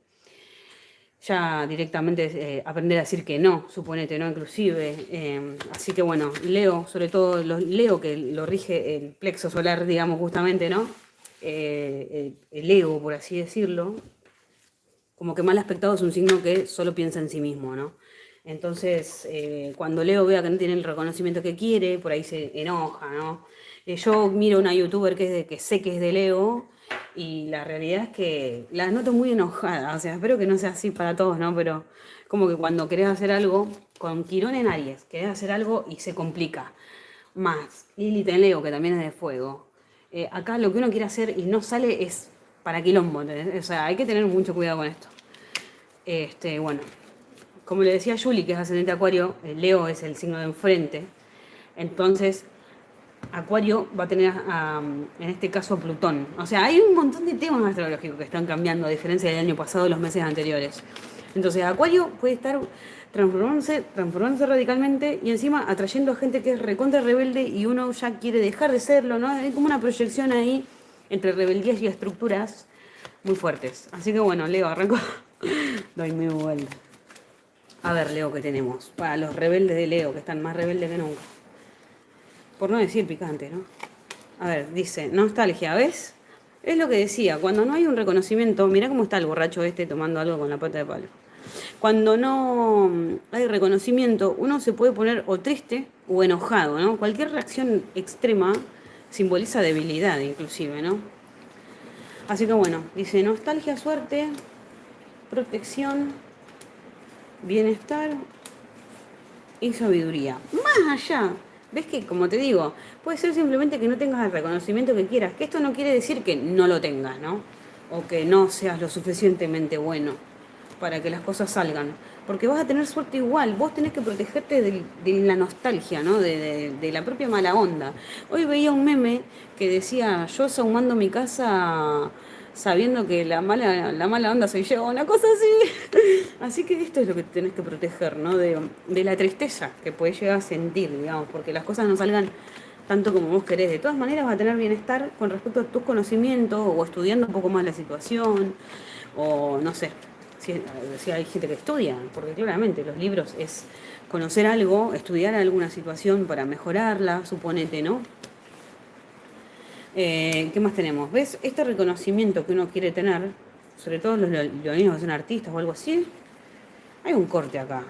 A: ya directamente aprender a decir que no, suponete, ¿no? Inclusive. así que bueno, Leo, sobre todo Leo que lo rige el plexo solar, digamos, justamente, ¿no? el ego, por así decirlo, como que mal aspectado es un signo que solo piensa en sí mismo, ¿no? Entonces, eh, cuando Leo vea que no tiene el reconocimiento que quiere, por ahí se enoja, ¿no? Eh, yo miro una youtuber que sé que es de Leo y la realidad es que la noto muy enojada, o sea, espero que no sea así para todos, ¿no? Pero como que cuando querés hacer algo, con Quirón en Aries, querés hacer algo y se complica. Más Lilith en Leo, que también es de fuego. Eh, acá lo que uno quiere hacer y no sale es para quilombo, O sea, hay que tener mucho cuidado con esto. Este, bueno, como le decía Julie, que es ascendente Acuario, Leo es el signo de enfrente. Entonces, Acuario va a tener, en este caso, Plutón. O sea, hay un montón de temas astrológicos que están cambiando, a diferencia del año pasado, los meses anteriores. Entonces, Acuario puede estar transformándose, transformándose radicalmente y encima atrayendo a gente que es recontra rebelde y uno ya quiere dejar de serlo, ¿no? Hay como una proyección ahí entre rebeldías y estructuras muy fuertes. Así que bueno, Leo, arranco. Doy mi vuelta. A ver, Leo, ¿qué tenemos? Para los rebeldes de Leo, que están más rebeldes que nunca. Por no decir picante, ¿no? A ver, dice, nostalgia, ¿ves? Es lo que decía, cuando no hay un reconocimiento, mirá cómo está el borracho este tomando algo con la pata de palo. Cuando no hay reconocimiento, uno se puede poner o triste o enojado, ¿no? Cualquier reacción extrema simboliza debilidad, inclusive, ¿no? Así que bueno, dice nostalgia, suerte, protección, bienestar y sabiduría. Más allá, ves que, como te digo, puede ser simplemente que no tengas el reconocimiento que quieras, que esto no quiere decir que no lo tengas, ¿no? O que no seas lo suficientemente bueno para que las cosas salgan. Porque vas a tener suerte igual, vos tenés que protegerte de, la nostalgia, ¿no? De, de, la propia mala onda. Hoy veía un meme que decía, yo sahumando mi casa sabiendo que la mala, la mala onda soy yo, una cosa así. Así que esto es lo que tenés que proteger, ¿no? De, la tristeza que puedes llegar a sentir, digamos, porque las cosas no salgan tanto como vos querés. De todas maneras vas a tener bienestar con respecto a tus conocimientos o estudiando un poco más la situación o no sé, si, hay gente que estudia, porque claramente los libros es conocer algo, estudiar alguna situación para mejorarla, suponete, ¿no? Eh, ¿Qué más tenemos? ¿Ves? Este reconocimiento que uno quiere tener, sobre todo los leoninos que son artistas o algo así, hay un corte acá.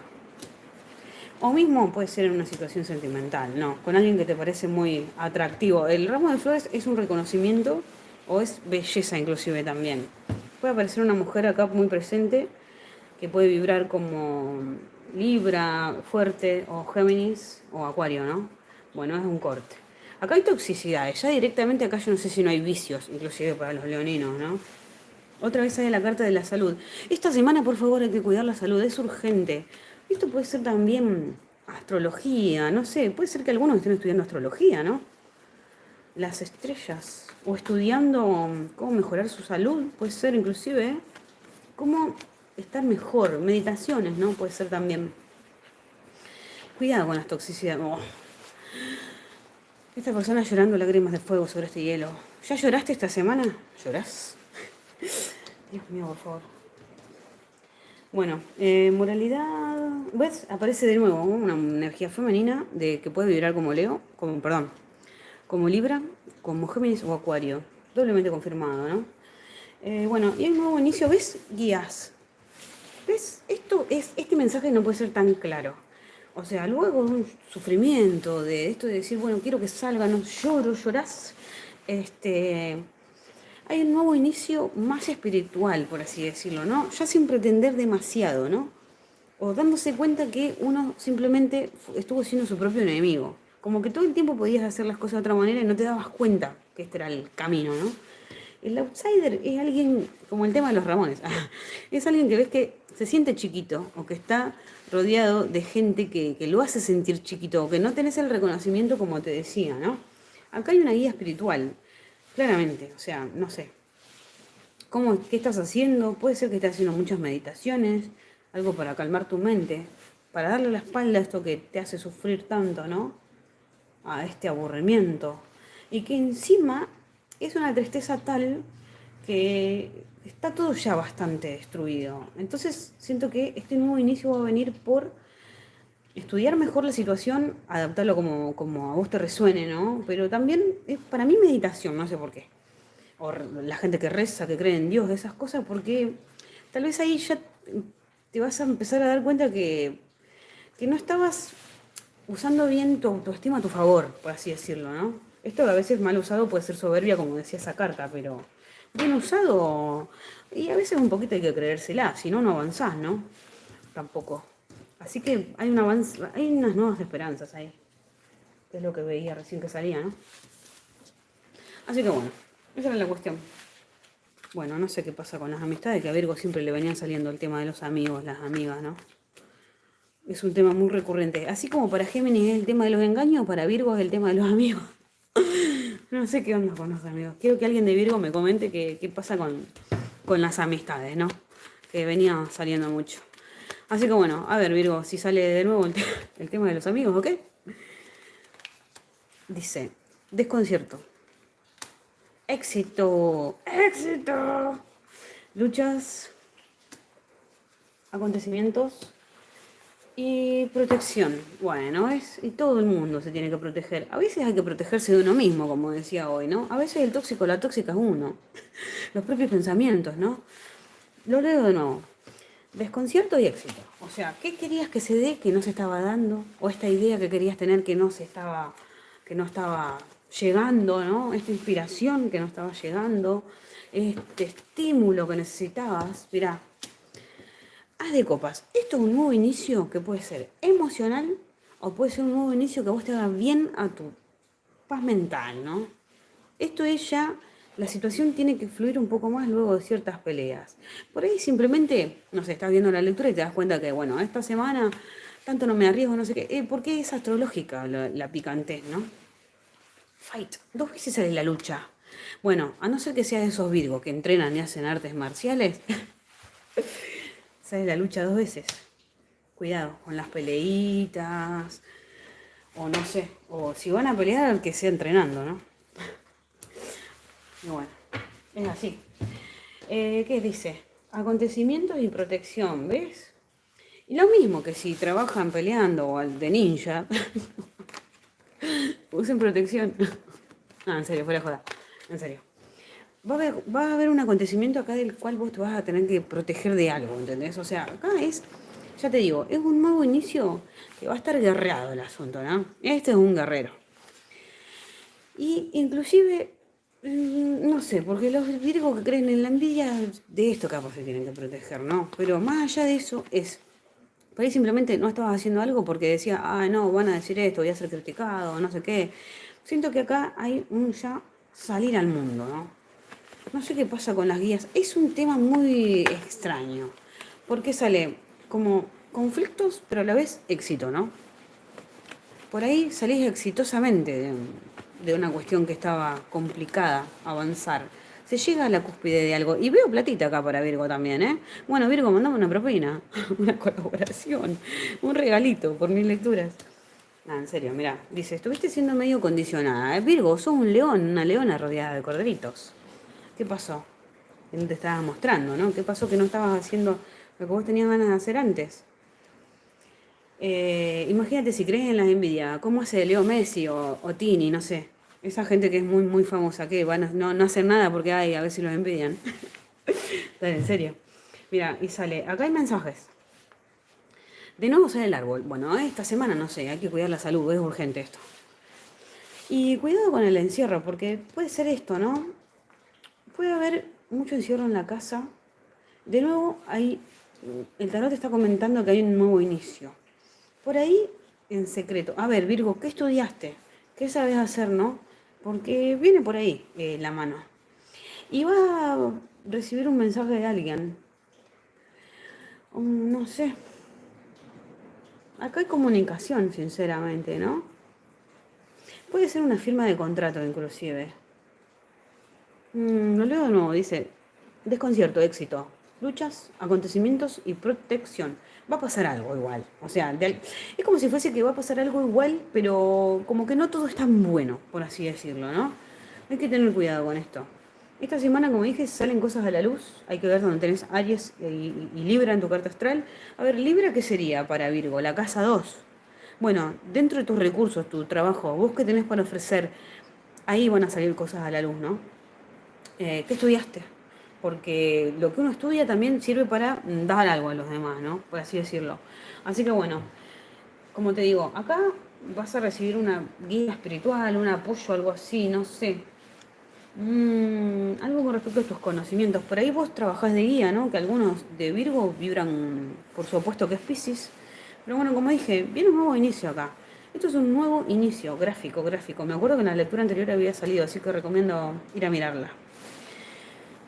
A: O mismo puede ser en una situación sentimental, no, con alguien que te parece muy atractivo. El ramo de flores es un reconocimiento o es belleza inclusive también. Puede aparecer una mujer acá muy presente que puede vibrar como Libra, fuerte, o Géminis, o Acuario, ¿no? Bueno, es un corte. Acá hay toxicidades, ya directamente acá yo no sé si no hay vicios, inclusive para los leoninos, ¿no? Otra vez hay la carta de la salud. Esta semana, por favor, hay que cuidar la salud, es urgente. Esto puede ser también astrología, no sé, puede ser que algunos estén estudiando astrología, ¿no? Las estrellas, o estudiando cómo mejorar su salud, puede ser inclusive, ¿eh? cómo estar mejor, meditaciones, ¿no? Puede ser también. Cuidado con las toxicidades. Oh. Esta persona llorando lágrimas de fuego sobre este hielo. ¿Ya lloraste esta semana? ¿Llorás? Dios mío, por favor. Bueno, eh, moralidad, ¿ves? Aparece de nuevo una energía femenina de que puede vibrar como Leo, como, perdón, como Libra, como Géminis o Acuario. Doblemente confirmado, ¿no? Eh, bueno, y el nuevo inicio, ¿ves? Guías. ¿Ves? Esto es, este mensaje no puede ser tan claro. O sea, luego un sufrimiento de esto de decir, bueno, quiero que salga, no lloro, llorás. Este, hay un nuevo inicio más espiritual, por así decirlo, ¿no? Ya sin pretender demasiado, ¿no? O dándose cuenta que uno simplemente estuvo siendo su propio enemigo. Como que todo el tiempo podías hacer las cosas de otra manera y no te dabas cuenta que este era el camino, ¿no? El outsider es alguien, como el tema de los Ramones, es alguien que ves que se siente chiquito o que está rodeado de gente que, que, lo hace sentir chiquito o que no tenés el reconocimiento como te decía, ¿no? Acá hay una guía espiritual, claramente, o sea, no sé. ¿Cómo, ¿Qué estás haciendo? Puede ser que estés haciendo muchas meditaciones, algo para calmar tu mente, para darle la espalda a esto que te hace sufrir tanto, ¿no? A este aburrimiento. Y que encima es una tristeza tal que está todo ya bastante destruido. Entonces siento que este nuevo inicio va a venir por estudiar mejor la situación, adaptarlo como, como a vos te resuene, ¿no? Pero también es para mí meditación, no sé por qué. O la gente que reza, que cree en Dios, esas cosas, porque tal vez ahí ya te vas a empezar a dar cuenta que, que no estabas usando bien tu autoestima a tu favor, por así decirlo, ¿no? Esto a veces mal usado puede ser soberbia, como decía esa carta, pero bien usado, y a veces un poquito hay que creérsela, si no, no avanzás, ¿no? Tampoco. Así que hay, un avance, hay unas nuevas esperanzas ahí. Es lo que veía recién que salía, ¿no? Así que bueno, esa era la cuestión. Bueno, no sé qué pasa con las amistades, que a Virgo siempre le venían saliendo el tema de los amigos, las amigas, ¿no? Es un tema muy recurrente. Así como para Géminis es el tema de los engaños, para Virgo es el tema de los amigos. no sé qué onda con los amigos. Quiero que alguien de Virgo me comente qué, pasa con, con las amistades, ¿no? Que venía saliendo mucho. Así que bueno, a ver Virgo, si sale de nuevo el, el tema de los amigos, ¿ok? Dice, desconcierto. Éxito. Éxito. Luchas. Acontecimientos. Y protección. Bueno, es, y todo el mundo se tiene que proteger. A veces hay que protegerse de uno mismo, como decía hoy, ¿no? A veces el tóxico, la tóxica es uno. Los propios pensamientos, ¿no? Lo leo de nuevo. Desconcierto y éxito. O sea, ¿qué querías que se dé que no se estaba dando? O esta idea que querías tener que no se estaba, que no estaba llegando, ¿no? Esta inspiración que no estaba llegando, este estímulo que necesitabas. Mirá, haz de copas. Esto es un nuevo inicio que puede ser emocional o puede ser un nuevo inicio que vos te haga bien a tu paz mental, ¿no? Esto es ya la situación tiene que fluir un poco más luego de ciertas peleas. Por ahí simplemente, no sé, estás viendo la lectura y te das cuenta que, bueno, esta semana tanto no me arriesgo, no sé qué. Eh, ¿Por qué es astrológica la, la picantez, no? Fight. Dos veces sale la lucha. Bueno, a no ser que sea de esos virgos que entrenan y hacen artes marciales, sale la lucha dos veces. Cuidado con las peleitas, o no sé, o si van a pelear, que sea entrenando, ¿no? bueno, es así. Eh, ¿Qué dice? Acontecimientos y protección, ¿ves? Y lo mismo que si trabajan peleando o de ninja, usen protección. no, en serio, fuera joda. En serio. Va a, haber, va a haber un acontecimiento acá del cual vos te vas a tener que proteger de algo, ¿entendés? O sea, acá es, ya te digo, es un nuevo inicio que va a estar guerreado el asunto, ¿no? Este es un guerrero. Y inclusive Mm, no sé, porque los virgos que creen en la envidia, de esto capaz se tienen que proteger, ¿no? Pero más allá de eso es, por ahí simplemente no estabas haciendo algo porque decía, ah, no, van a decir esto, voy a ser criticado, no sé qué. Siento que acá hay un ya salir al mundo, ¿no? No sé qué pasa con las guías. Es un tema muy extraño, porque sale como conflictos, pero a la vez éxito, ¿no? Por ahí salís exitosamente de, una cuestión que estaba complicada avanzar. Se llega a la cúspide de algo. Y veo platita acá para Virgo también, ¿eh? Bueno, Virgo, mandame una propina, una colaboración, un regalito por mis lecturas. Ah, en serio, mira, dice, estuviste siendo medio condicionada. ¿eh? Virgo, sos un león, una leona rodeada de corderitos. ¿Qué pasó? Te estabas mostrando, ¿no? ¿Qué pasó que no estabas haciendo, no lo que vos tenías ganas de hacer antes. Eh, imagínate si crees en la envidia, ¿cómo hace Leo Messi o, Tini? No sé. Esa gente que es muy, muy famosa, que van a, no, no hacen nada porque hay, a ver si los envidian. Dale, en serio. Mira, y sale, acá hay mensajes. De nuevo sale el árbol. Bueno, esta semana no sé, hay que cuidar la salud, es urgente esto. Y cuidado con el encierro, porque puede ser esto, ¿no? Puede haber mucho encierro en la casa. De nuevo, hay, el tarot está comentando que hay un nuevo inicio. Por ahí, en secreto. A ver, Virgo, ¿qué estudiaste? ¿Qué sabes hacer, no? Porque viene por ahí eh, la mano. Y va a recibir un mensaje de alguien. no sé. Acá hay comunicación, sinceramente, ¿no? Puede ser una firma de contrato, inclusive. Mm, lo leo de nuevo, dice, desconcierto, éxito, luchas, acontecimientos y protección va a pasar algo igual. O sea, es como si fuese que va a pasar algo igual, pero como que no todo es tan bueno, por así decirlo, ¿no? Hay que tener cuidado con esto. Esta semana, como dije, salen cosas a la luz. Hay que ver dónde tenés Aries y, Libra en tu carta astral. A ver, Libra, ¿qué sería para Virgo? La casa 2. Bueno, dentro de tus recursos, tu trabajo, vos que tenés para ofrecer, ahí van a salir cosas a la luz, ¿no? Eh, ¿Qué estudiaste? porque lo que uno estudia también sirve para dar algo a los demás, ¿no? Por así decirlo. Así que bueno, como te digo, acá vas a recibir una guía espiritual, un apoyo, algo así, no sé. Mm, algo con respecto a tus conocimientos. Por ahí vos trabajás de guía, ¿no? Que algunos de Virgo vibran por su opuesto que es Pisces. Pero bueno, como dije, viene un nuevo inicio acá. Esto es un nuevo inicio, gráfico, gráfico. Me acuerdo que en la lectura anterior había salido, así que recomiendo ir a mirarla.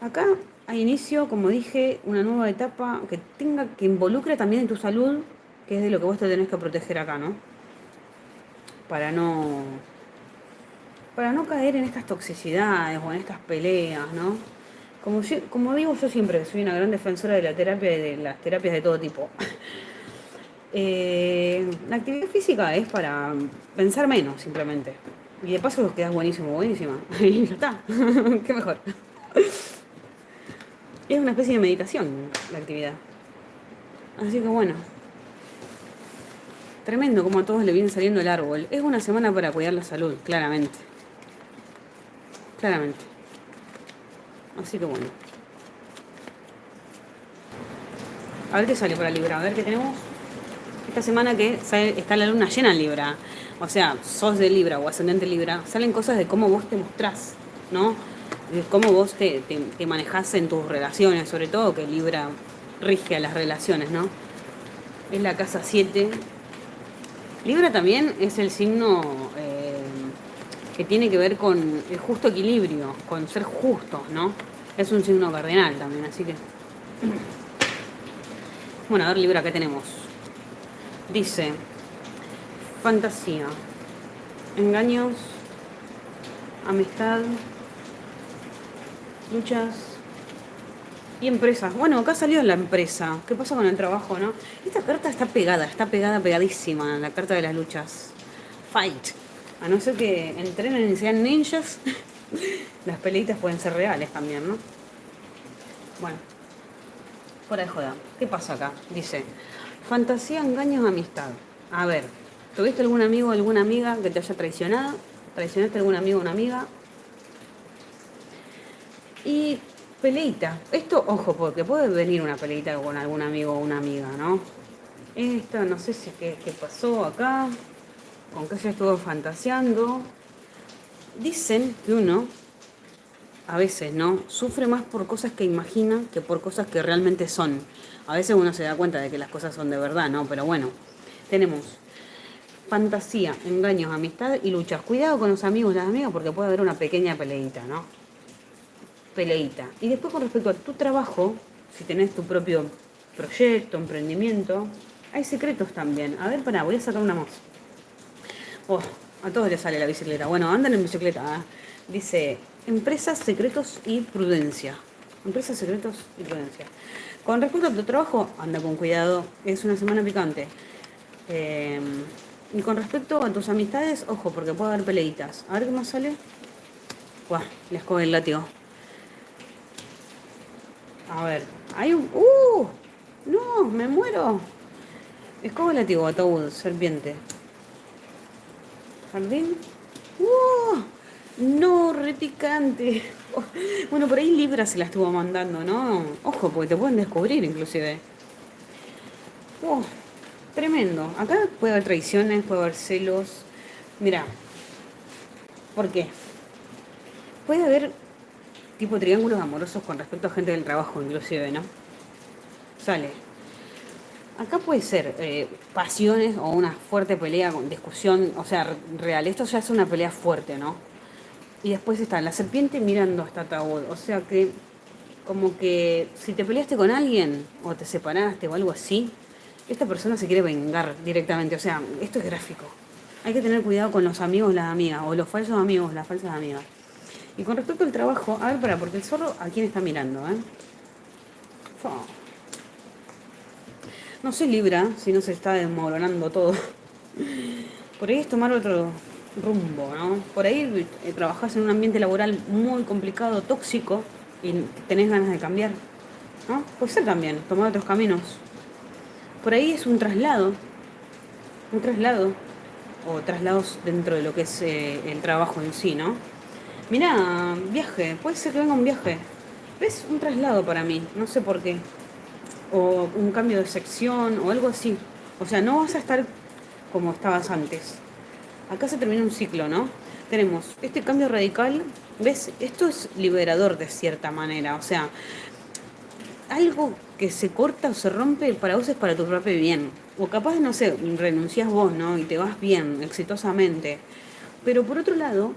A: Acá a inicio, como dije, una nueva etapa que tenga, que involucre también en tu salud, que es de lo que vos te tenés que proteger acá, ¿no? Para no. Para no caer en estas toxicidades o en estas peleas, ¿no? Como, digo yo siempre, soy una gran defensora de la terapia y de las terapias de todo tipo. Eh, la actividad física es para pensar menos, simplemente. Y de paso quedas buenísimo, buenísima. Y ya está. Qué mejor. Es una especie de meditación la actividad. Así que bueno. Tremendo como a todos le viene saliendo el árbol. Es una semana para cuidar la salud, claramente. Claramente. Así que bueno. A ver qué sale para Libra. A ver qué tenemos. Esta semana que está la luna llena en Libra. O sea, sos de Libra o ascendente Libra. Salen cosas de cómo vos te mostrás, ¿no? Cómo vos te, te, manejás en tus relaciones, sobre todo que Libra rige a las relaciones, ¿no? Es la casa 7. Libra también es el signo eh, que tiene que ver con el justo equilibrio, con ser justos, ¿no? Es un signo cardinal también, así que... Bueno, a ver Libra, ¿qué tenemos? Dice, fantasía, engaños, amistad, luchas y empresas. Bueno, acá salió la empresa. ¿Qué pasa con el trabajo, no? Esta carta está pegada, está pegada, pegadísima, la carta de las luchas. Fight. A no ser que entrenen y sean ninjas, las peleitas pueden ser reales también, ¿no? Bueno, fuera de joda. ¿Qué pasa acá? Dice, fantasía, engaños, amistad. A ver, ¿tuviste algún amigo o alguna amiga que te haya traicionado? ¿Traicionaste algún amigo o una amiga? Y peleita. Esto, ojo, porque puede venir una peleita con algún amigo o una amiga, ¿no? Esto, no sé si qué, pasó acá, con qué se estuvo fantaseando. Dicen que uno, a veces, ¿no? Sufre más por cosas que imagina que por cosas que realmente son. A veces uno se da cuenta de que las cosas son de verdad, ¿no? Pero bueno, tenemos fantasía, engaños, amistad y luchas. Cuidado con los amigos y las amigas porque puede haber una pequeña peleita, ¿no? Peleita. Y después con respecto a tu trabajo, si tenés tu propio proyecto, emprendimiento, hay secretos también. A ver, pará, voy a sacar una más. Oh, a todos les sale la bicicleta. Bueno, andan en bicicleta. ¿ah? Dice, empresas, secretos y prudencia. Empresas, secretos y prudencia. Con respecto a tu trabajo, anda con cuidado. Es una semana picante. Em, y con respecto a tus amistades, ojo, porque puede haber peleitas. A ver qué más sale. Buah, les coge el látigo. A ver, hay un... ¡Uh! No, me muero. Escoba látigo, ataúd, serpiente. Jardín. ¡Uh! No, repicante. Bueno, por ahí Libra se la estuvo mandando, ¿no? Ojo, porque te pueden descubrir inclusive. ¡Uh! Tremendo. Acá puede haber traiciones, puede haber celos. Mira. ¿Por qué? Puede haber tipo triángulos amorosos con respecto a gente del trabajo, inclusive, ¿no? Sale. Acá puede ser eh, pasiones o una fuerte pelea con discusión, o sea, real. Esto ya es una pelea fuerte, ¿no? Y después está la serpiente mirando hasta ataúd. O sea que, como que si te peleaste con alguien o te separaste o algo así, esta persona se quiere vengar directamente. O sea, esto es gráfico. Hay que tener cuidado con los amigos, las amigas, o los falsos amigos, las falsas amigas. Y con respecto al trabajo, a ver, para, porque el zorro a quién está mirando, ¿eh? No se libra si no se está desmoronando todo. Por ahí es tomar otro rumbo, ¿no? Por ahí eh, trabajás en un ambiente laboral muy complicado, tóxico, y tenés ganas de cambiar, ¿no? Puede ser también, tomar otros caminos. Por ahí es un traslado, un traslado, o traslados dentro de lo que es eh, el trabajo en sí, ¿no? Mira, viaje, puede ser que venga un viaje. ¿Ves? Un traslado para mí, no sé por qué. O un cambio de sección o algo así. O sea, no vas a estar como estabas antes. Acá se termina un ciclo, ¿no? Tenemos este cambio radical. ¿Ves? Esto es liberador de cierta manera. O sea, algo que se corta o se rompe para vos es para tu propio bien. O capaz, no sé, renuncias vos, ¿no? Y te vas bien, exitosamente. Pero por otro lado,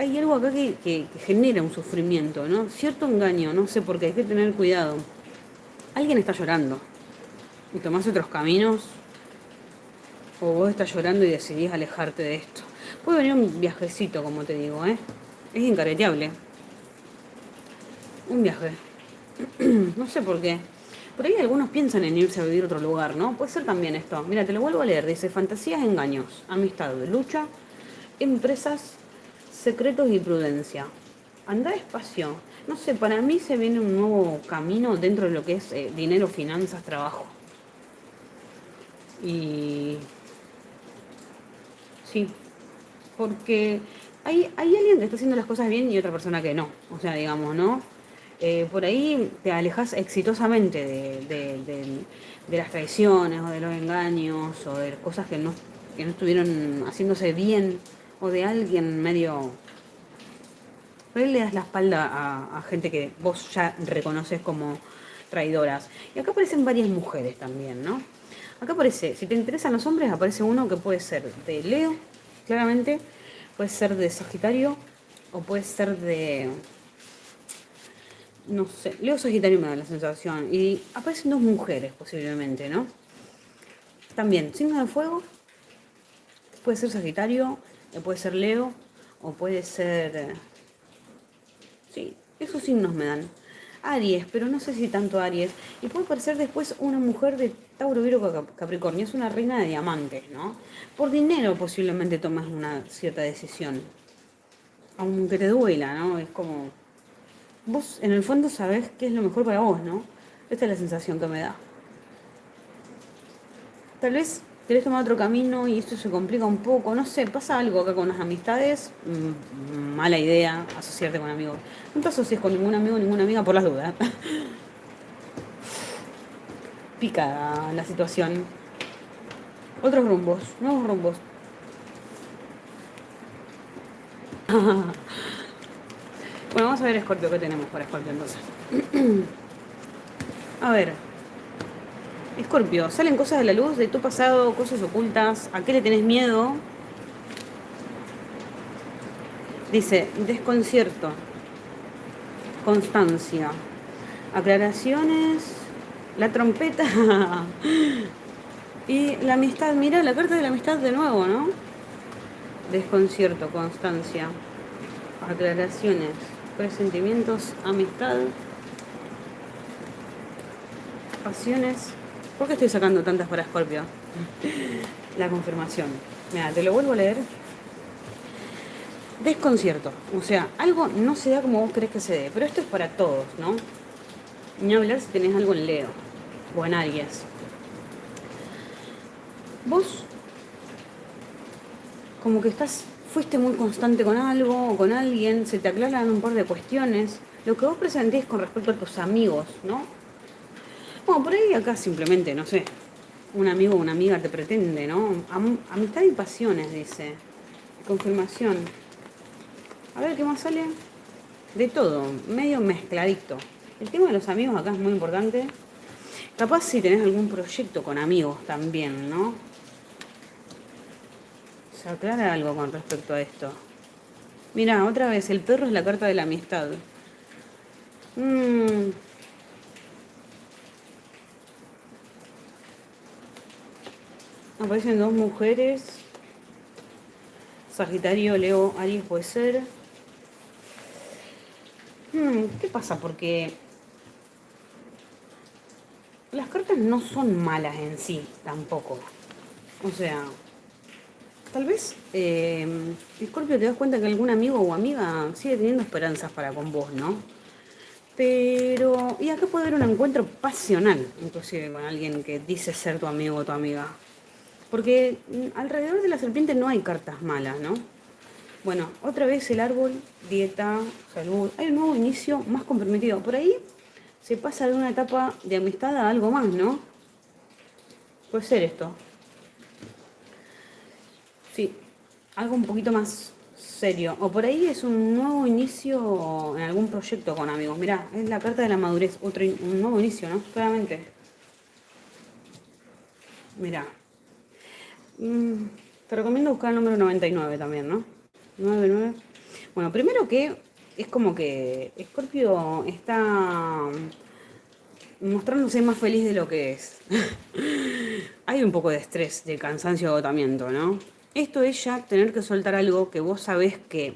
A: hay algo acá que, genera un sufrimiento, ¿no? Cierto engaño, no sé por qué, hay que tener cuidado. Alguien está llorando y tomás otros caminos, o vos estás llorando y decidís alejarte de esto. Puede venir un viajecito, como te digo, ¿eh? Es incareteable. Un viaje. no sé por qué. Por ahí algunos piensan en irse a vivir a otro lugar, ¿no? Puede ser también esto. Mira, te lo vuelvo a leer. Dice, fantasías, engaños, amistad, lucha, empresas, secretos y prudencia. Anda despacio. No sé, para mí se viene un nuevo camino dentro de lo que es eh, dinero, finanzas, trabajo. Y... Sí, porque hay, hay alguien que está haciendo las cosas bien y otra persona que no. O sea, digamos, ¿no? Eh, por ahí te alejas exitosamente de, las traiciones o de los engaños o de cosas que no, que no estuvieron haciéndose bien o de alguien medio... Por ahí le das la espalda a, gente que vos ya reconoces como traidoras. Y acá aparecen varias mujeres también, ¿no? Acá aparece, si te interesan los hombres, aparece uno que puede ser de Leo, claramente, puede ser de Sagitario, o puede ser de... No sé, Leo Sagitario me da la sensación. Y aparecen dos mujeres posiblemente, ¿no? También, signo de fuego, puede ser Sagitario, puede ser Leo o puede ser... Eh, sí, esos signos me dan. Aries, pero no sé si tanto Aries. Y puede parecer después una mujer de Tauro, Virgo, Capricornio. Es una reina de diamantes, ¿no? Por dinero posiblemente tomas una cierta decisión. Aunque te duela, ¿no? Es como... Vos en el fondo sabés qué es lo mejor para vos, ¿no? Esta es la sensación que me da. Tal vez querés tomar otro camino y esto se complica un poco, no sé, pasa algo acá con las amistades, mm, mala idea asociarte con amigos. No te asocies con ningún amigo, ninguna amiga por las dudas. Pica la situación. Otros rumbos, nuevos rumbos. bueno, vamos a ver Scorpio, ¿qué tenemos para Scorpio entonces? a ver. Escorpio, salen cosas de la luz de tu pasado, cosas ocultas, ¿a qué le tenés miedo? Dice, desconcierto, constancia, aclaraciones, la trompeta y la amistad. Mira la carta de la amistad de nuevo, ¿no? Desconcierto, constancia, aclaraciones, presentimientos, amistad, pasiones ¿Por qué estoy sacando tantas para Scorpio? La confirmación. Mira, te lo vuelvo a leer. Desconcierto. O sea, algo no se da como vos crees que se dé. Pero esto es para todos, ¿no? Ni hablar si tenés algo en Leo. o en Aries. Vos como que estás, fuiste muy constante con algo o con alguien, se te aclaran un par de cuestiones. Lo que vos presentís con respecto a tus amigos, ¿no? Bueno, por ahí acá simplemente, no sé, un amigo o una amiga te pretende, ¿no? amistad y pasiones, dice. Confirmación. A ver qué más sale. De todo, medio mezcladito. El tema de los amigos acá es muy importante. Capaz si tenés algún proyecto con amigos también, ¿no? Se aclara algo con respecto a esto. Mira, otra vez, el perro es la carta de la amistad. Mmm Aparecen dos mujeres. Sagitario, Leo, Aries puede ser. Hmm, ¿Qué pasa? Porque las cartas no son malas en sí tampoco. O sea, tal vez eh, Scorpio te das cuenta que algún amigo o amiga sigue teniendo esperanzas para con vos, ¿no? Pero, y acá puede haber un encuentro pasional, inclusive con alguien que dice ser tu amigo o tu amiga. Porque mm, alrededor de la serpiente no hay cartas malas, ¿no? Bueno, otra vez el árbol, dieta, salud. Hay un nuevo inicio más comprometido. Por ahí se pasa de una etapa de amistad a algo más, ¿no? Puede ser esto. Sí, algo un poquito más serio. O por ahí es un nuevo inicio en algún proyecto con amigos. Mirá, es la carta de la madurez. Otro, un nuevo inicio, ¿no? Claramente. Mirá. Mm, te recomiendo buscar el número 99 también, ¿no? 99. Bueno, primero que es como que Scorpio está mostrándose más feliz de lo que es. Hay un poco de estrés, de cansancio, agotamiento, ¿no? Esto es ya tener que soltar algo que vos sabés que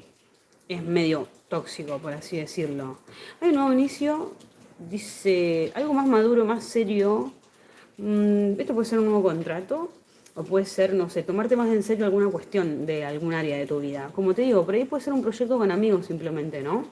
A: es medio tóxico, por así decirlo. Hay un nuevo inicio, dice algo más maduro, más serio. Mm, esto puede ser un nuevo contrato, o puede ser, no sé, tomarte más en serio alguna cuestión de algún área de tu vida. Como te digo, por ahí puede ser un proyecto con amigos simplemente, ¿no?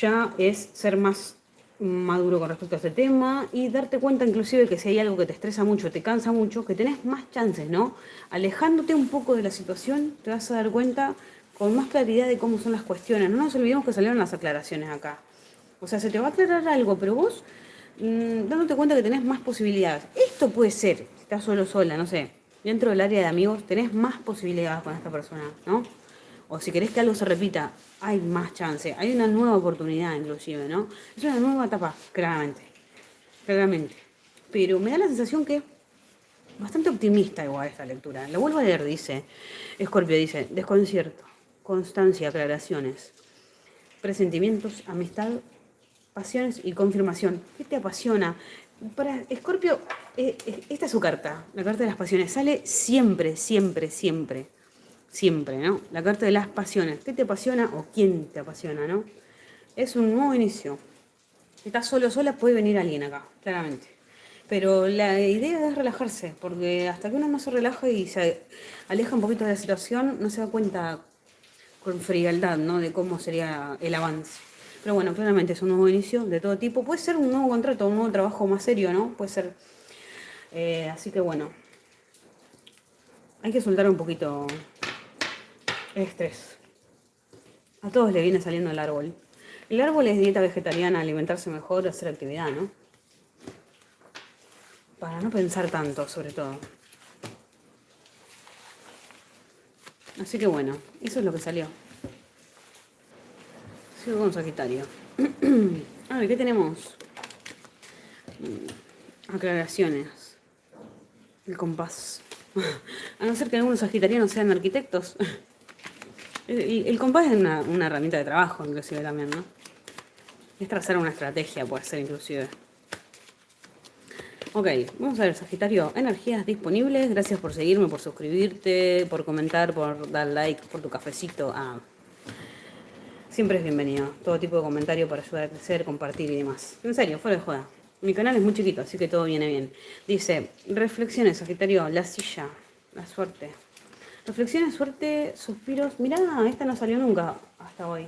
A: Ya es ser más maduro con respecto a este tema y darte cuenta inclusive que si hay algo que te estresa mucho, te cansa mucho, que tenés más chances, ¿no? Alejándote un poco de la situación, te vas a dar cuenta con más claridad de cómo son las cuestiones. No nos olvidemos que salieron las aclaraciones acá. O sea, se te va a aclarar algo, pero vos mm, dándote cuenta que tenés más posibilidades. Esto puede ser estás solo sola, no sé, dentro del área de amigos tenés más posibilidades con esta persona, ¿no? O si querés que algo se repita, hay más chance, hay una nueva oportunidad inclusive, ¿no? Es una nueva etapa, claramente, claramente. Pero me da la sensación que bastante optimista igual esta lectura. La vuelvo a leer, dice, Escorpio dice, desconcierto, constancia, aclaraciones, presentimientos, amistad, pasiones y confirmación. ¿Qué te apasiona? Para Escorpio, eh, eh, esta es su carta, la carta de las pasiones. Sale siempre, siempre, siempre. Siempre, ¿no? La carta de las pasiones. ¿Qué te apasiona o quién te apasiona, no? Es un nuevo inicio. Si estás solo sola, puede venir alguien acá, claramente. Pero la idea es relajarse, porque hasta que uno no se relaja y se aleja un poquito de la situación, no se da cuenta con frialdad, ¿no? De cómo sería el avance. Pero bueno, claramente es un nuevo inicio de todo tipo. Puede ser un nuevo contrato, un nuevo trabajo más serio, ¿no? Puede ser. Eh, así que bueno. Hay que soltar un poquito el estrés. A todos le viene saliendo el árbol. El árbol es dieta vegetariana, alimentarse mejor, hacer actividad, ¿no? Para no pensar tanto, sobre todo. Así que bueno, eso es lo que salió. Sigo con Sagitario. A ver, ¿qué tenemos? Mm, aclaraciones. El compás. A no ser que algunos sagitarianos sean arquitectos. El, compás es una, una, herramienta de trabajo, inclusive también, ¿no? Es trazar una estrategia, puede ser inclusive. Ok, vamos a ver, Sagitario, energías disponibles. Gracias por seguirme, por suscribirte, por comentar, por dar like, por tu cafecito. Ah, Siempre es bienvenido. Todo tipo de comentario para ayudar a crecer, compartir y demás. En serio, fuera de joda. Mi canal es muy chiquito, así que todo viene bien. Dice, reflexiones, Sagitario, la silla, la suerte. Reflexiones, suerte, suspiros. Mirá, esta no salió nunca hasta hoy.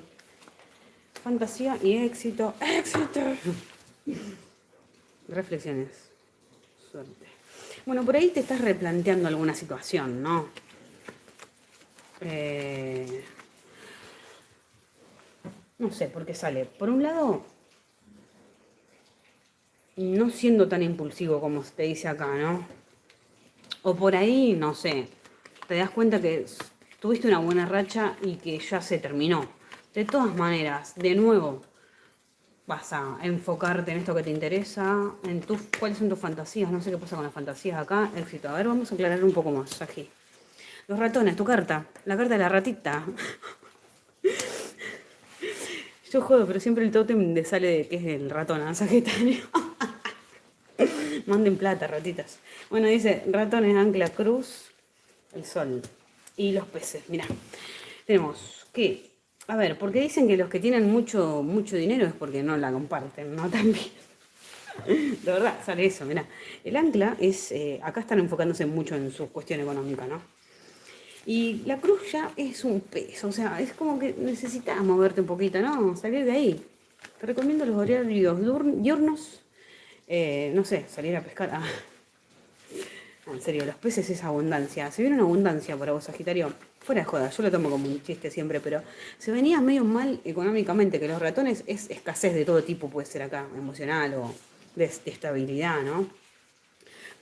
A: Fantasía y éxito. ¡Éxito! reflexiones. Suerte. Bueno, por ahí te estás replanteando alguna situación, ¿no? Eh, no sé por qué sale. Por un lado, no siendo tan impulsivo como te dice acá, ¿no? O por ahí, no sé, te das cuenta que tuviste una buena racha y que ya se terminó. De todas maneras, de nuevo, vas a enfocarte en esto que te interesa, en tus, cuáles son tus fantasías, no sé qué pasa con las fantasías acá, éxito. A ver, vamos a aclarar un poco más aquí. Los ratones, tu carta, la carta de la ratita. Yo juego, pero siempre el tótem de sale de que es el ratón, a Sagitario. Manden plata, ratitas. Bueno, dice ratones, ancla, cruz, el sol y los peces. Mira, tenemos que, a ver, porque dicen que los que tienen mucho, mucho dinero es porque no la comparten, ¿no? También. De verdad, sale eso, mira. El ancla es, eh, acá están enfocándose mucho en su cuestión económica, ¿no? Y la cruz ya es un peso, o sea, es como que necesitas moverte un poquito, ¿no? Salir de ahí. Te recomiendo los horarios diurnos, eh, no sé, salir a pescar. Ah. En serio, los peces es abundancia. Se viene una abundancia para vos, Sagitario. Fuera de joda, yo lo tomo como un chiste siempre, pero se venía medio mal económicamente, que los ratones es escasez de todo tipo, puede ser acá, emocional o de estabilidad, ¿no?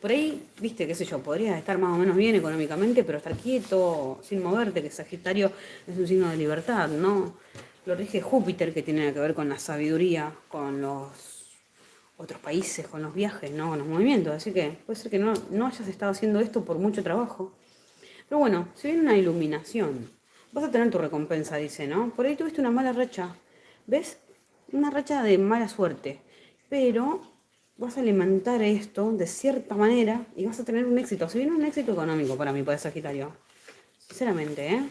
A: Por ahí, viste, qué sé yo, podrías estar más o menos bien económicamente, pero estar quieto, sin moverte, que Sagitario es un signo de libertad, ¿no? Lo rige Júpiter, que tiene que ver con la sabiduría, con los otros países, con los viajes, ¿no? Con los movimientos. Así que puede ser que no, no hayas estado haciendo esto por mucho trabajo. Pero bueno, si viene una iluminación, vas a tener tu recompensa, dice, ¿no? Por ahí tuviste una mala racha. ¿Ves? Una racha de mala suerte. Pero vas a alimentar esto de cierta manera y vas a tener un éxito. Si viene un éxito económico para mí, para Sagitario. Sinceramente, ¿eh?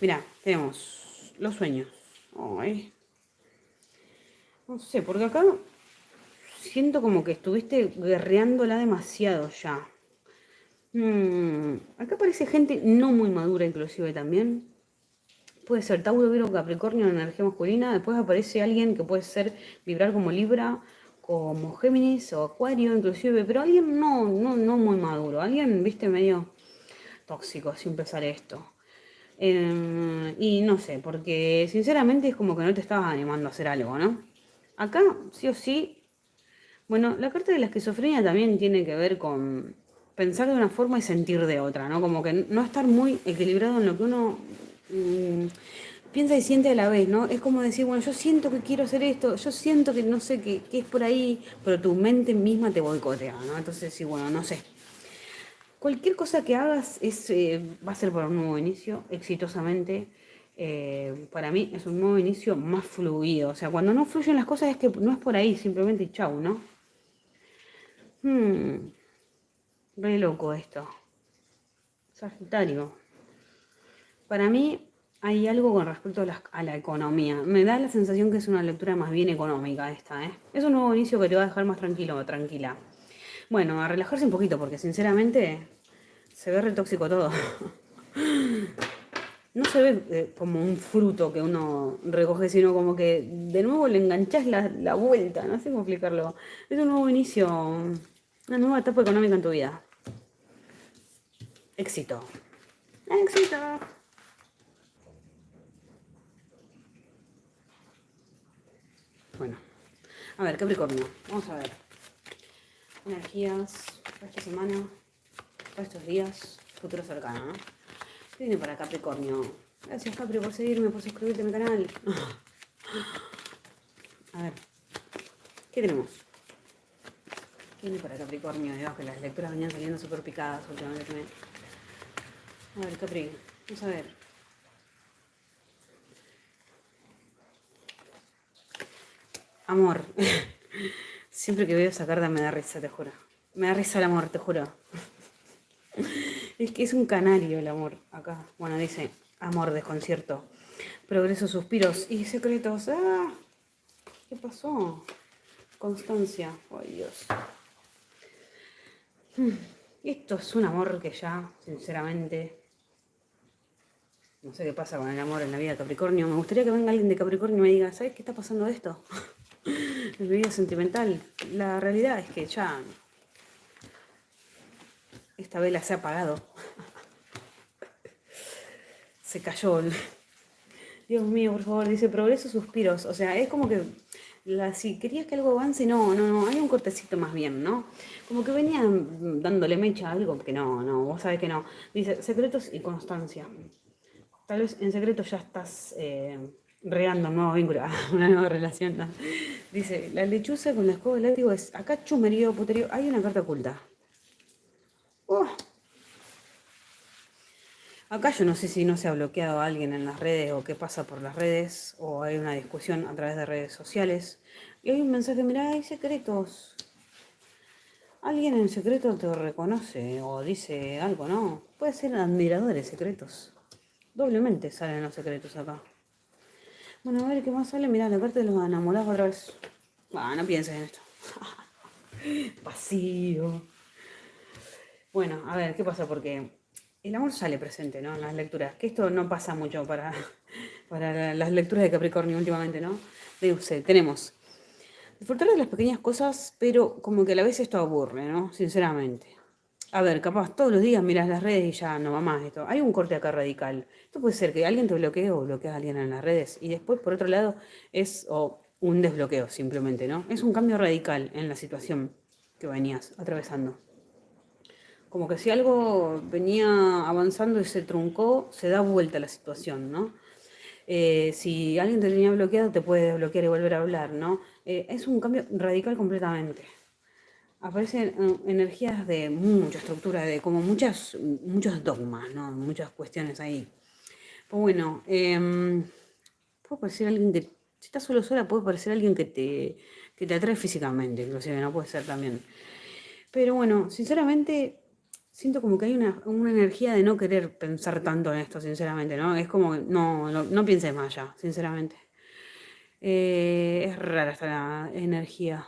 A: Mira, tenemos los sueños. No sé, porque acá siento como que estuviste guerreándola demasiado ya. Hmm, acá aparece gente no muy madura inclusive también. Puede ser Tauro, Virgo, Capricornio en energía masculina. Después aparece alguien que puede ser vibrar como Libra como Géminis o Acuario inclusive, pero alguien no, no, no muy maduro, alguien, viste, medio tóxico, sin empezar esto. Em, y no sé, porque sinceramente es como que no te estabas animando a hacer algo, ¿no? Acá, sí o sí, bueno, la carta de la esquizofrenia también tiene que ver con pensar de una forma y sentir de otra, ¿no? Como que no estar muy equilibrado en lo que uno... Mm, piensa y siente a la vez, ¿no? Es como decir, bueno, yo siento que quiero hacer esto, yo siento que no sé qué, es por ahí, pero tu mente misma te boicotea, ¿no? Entonces, sí, bueno, no sé. Cualquier cosa que hagas es, eh, va a ser para un nuevo inicio, exitosamente. Eh, para mí es un nuevo inicio más fluido. O sea, cuando no fluyen las cosas es que no es por ahí, simplemente chau, ¿no? Hmm, re loco esto. Sagitario. Para mí hay algo con respecto a la, economía. Me da la sensación que es una lectura más bien económica esta, ¿eh? Es un nuevo inicio que te va a dejar más tranquilo o tranquila. Bueno, a relajarse un poquito, porque sinceramente se ve re tóxico todo. No se ve eh, como un fruto que uno recoge, sino como que de nuevo le enganchás la, la vuelta, no sé cómo explicarlo. Es un nuevo inicio, una nueva etapa económica en tu vida. Éxito. Éxito. Bueno, a ver, Capricornio, vamos a ver. Energías para esta semana, para estos días, futuro cercano, ¿no? ¿Qué viene para Capricornio? Gracias Capri por seguirme, por suscribirte a mi canal. A ver, ¿qué tenemos? ¿Qué viene para Capricornio? Dios, que las lecturas venían saliendo súper picadas últimamente. A ver, Capri, vamos a ver. Amor. Siempre que veo esa carta me da risa, te juro. Me da risa el amor, te juro. Es que es un canario el amor acá. Bueno, dice amor, desconcierto. Progreso, suspiros y secretos. ¡Ah! ¿Qué pasó? Constancia. Ay, Dios. Hmm. Esto es un amor que ya, sinceramente, no sé qué pasa con el amor en la vida de Capricornio. Me gustaría que venga alguien de Capricornio y me diga, ¿sabes qué está pasando esto? Mi vida sentimental. La realidad es que ya esta vela se ha apagado. se cayó. Dios mío, por favor, dice progreso, suspiros. O sea, es como que la, si querías que algo avance, no, no, no, hay un cortecito más bien, ¿no? Como que venía dándole mecha a algo que no, no, vos sabés que no. Dice, secretos y constancia. Tal vez en secreto ya estás eh, regando un nuevo vínculo, una nueva relación. Dice, la lechuza con la escoba del látigo es, acá chumerío, puterío, hay una carta oculta. Oh. Acá yo no sé si no se ha bloqueado a alguien en las redes o qué pasa por las redes o hay una discusión a través de redes sociales. Y hay un mensaje, mira, hay secretos. Alguien en secreto te reconoce o dice algo, ¿no? Puede ser admiradores secretos. Doblemente salen los secretos acá. Bueno, a ver qué más sale. Mira, la carta de los enamorados otra vez. Ah, no pienses en esto. Vacío. Bueno, a ver, ¿qué pasa? Porque el amor sale presente, ¿no? En las lecturas. Que esto no pasa mucho para, para las lecturas de Capricornio últimamente, ¿no? De usted, tenemos disfrutar de las pequeñas cosas, pero como que a la vez esto aburre, ¿no? Sinceramente. A ver, capaz todos los días miras las redes y ya no va más esto. Hay un corte acá radical. Esto puede ser que alguien te bloquee o bloqueas a alguien en las redes. Y después, por otro lado, es un desbloqueo simplemente, ¿no? Es un cambio radical en la situación que venías atravesando. Como que si algo venía avanzando y se truncó, se da vuelta la situación, ¿no? Eh, si alguien te tenía bloqueado, te puede desbloquear y volver a hablar, ¿no? Eh, es un cambio radical completamente. Aparecen eh, energías de mucha estructura, de como muchas, muchos dogmas, ¿no? Muchas cuestiones ahí. Pues bueno, eh, puede parecer alguien que, si estás solo sola, puede parecer alguien que te, que te atrae físicamente, inclusive, no puede ser también. Pero bueno, sinceramente, siento como que hay una, energía de no querer pensar tanto en esto, sinceramente, ¿no? Es como, no, no, no pienses más allá, sinceramente. Eh, es rara esta energía.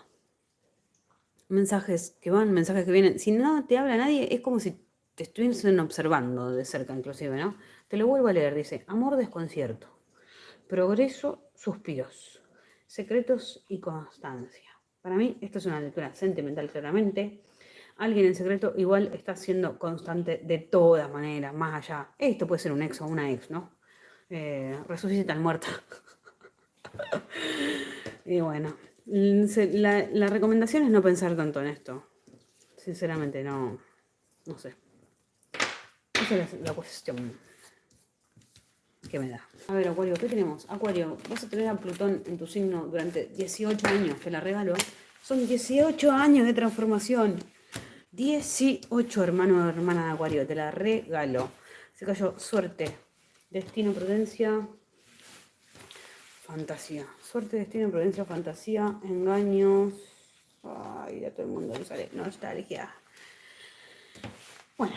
A: Mensajes que van, mensajes que vienen. Si no te habla nadie, es como si te estuviesen observando de cerca, inclusive, ¿no? Te lo vuelvo a leer, dice, amor desconcierto, progreso, suspiros, secretos y constancia. Para mí, esto es una lectura sentimental claramente alguien en secreto igual está siendo constante de todas maneras, más allá. Esto puede ser un ex o una ex, ¿no? Eh, resucita al muerto. y bueno, la, recomendación es no pensar tanto en esto. Sinceramente, no, no sé. Esa es la, cuestión que me da. A ver, Acuario, ¿qué tenemos? Acuario, vas a tener a Plutón en tu signo durante 18 años, te la regalo. Son 18 años de transformación. 18, hermano o hermana de Acuario, te la regalo. Se cayó suerte, destino, prudencia, fantasía. Suerte, destino, prudencia, fantasía, engaños. Ay, ya todo el mundo le sale nostalgia. Bueno,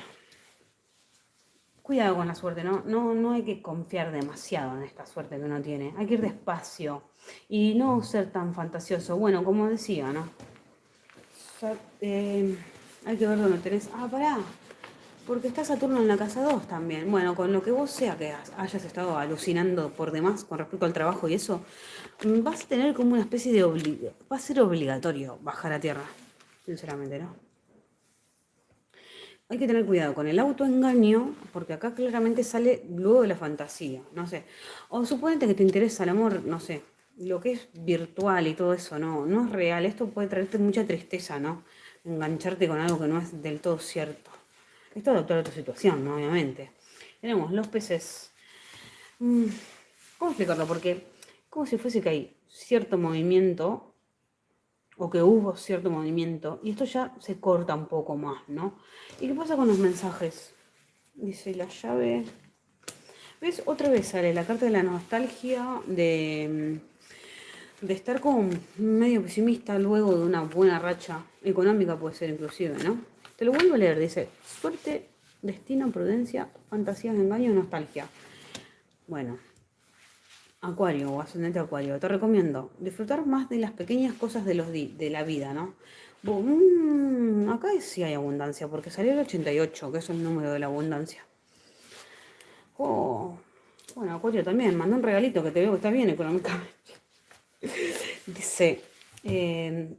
A: cuidado con la suerte, ¿no? ¿no? No hay que confiar demasiado en esta suerte que uno tiene. Hay que ir despacio y no ser tan fantasioso. Bueno, como decía, ¿no? eh, hay que ver dónde tenés. Ah, pará. Porque está Saturno en la casa 2 también. Bueno, con lo que vos sea que hayas estado alucinando por demás con respecto al trabajo y eso, mm, vas a tener como una especie de... Va a ser obligatorio bajar a tierra. Sinceramente, ¿no? Hay que tener cuidado con el autoengaño, porque acá claramente sale luego de la fantasía, no sé. O suponete que te interesa el amor, no sé, lo que es virtual y todo eso, no, no es real. Esto puede traerte mucha tristeza, ¿no? engancharte con algo que no es del todo cierto. Esto adaptar a otra situación, ¿no? obviamente. Tenemos los peces. Mm, ¿Cómo explicarlo? Porque como si fuese que hay cierto movimiento o que hubo cierto movimiento y esto ya se corta un poco más, ¿no? ¿Y qué pasa con los mensajes? Dice la llave. ¿Ves? Otra vez sale la carta de la nostalgia de mm, de estar como medio pesimista luego de una buena racha económica puede ser inclusive, ¿no? Te lo vuelvo a leer, dice, suerte, destino, prudencia, fantasías, engaño nostalgia. Bueno, Acuario o ascendente Acuario, te recomiendo disfrutar más de las pequeñas cosas de, los de la vida, ¿no? Mm, acá sí hay abundancia, porque salió el 88, que es el número de la abundancia. Oh, bueno, Acuario también, mandó un regalito que te veo que está bien económicamente. Dice, eh,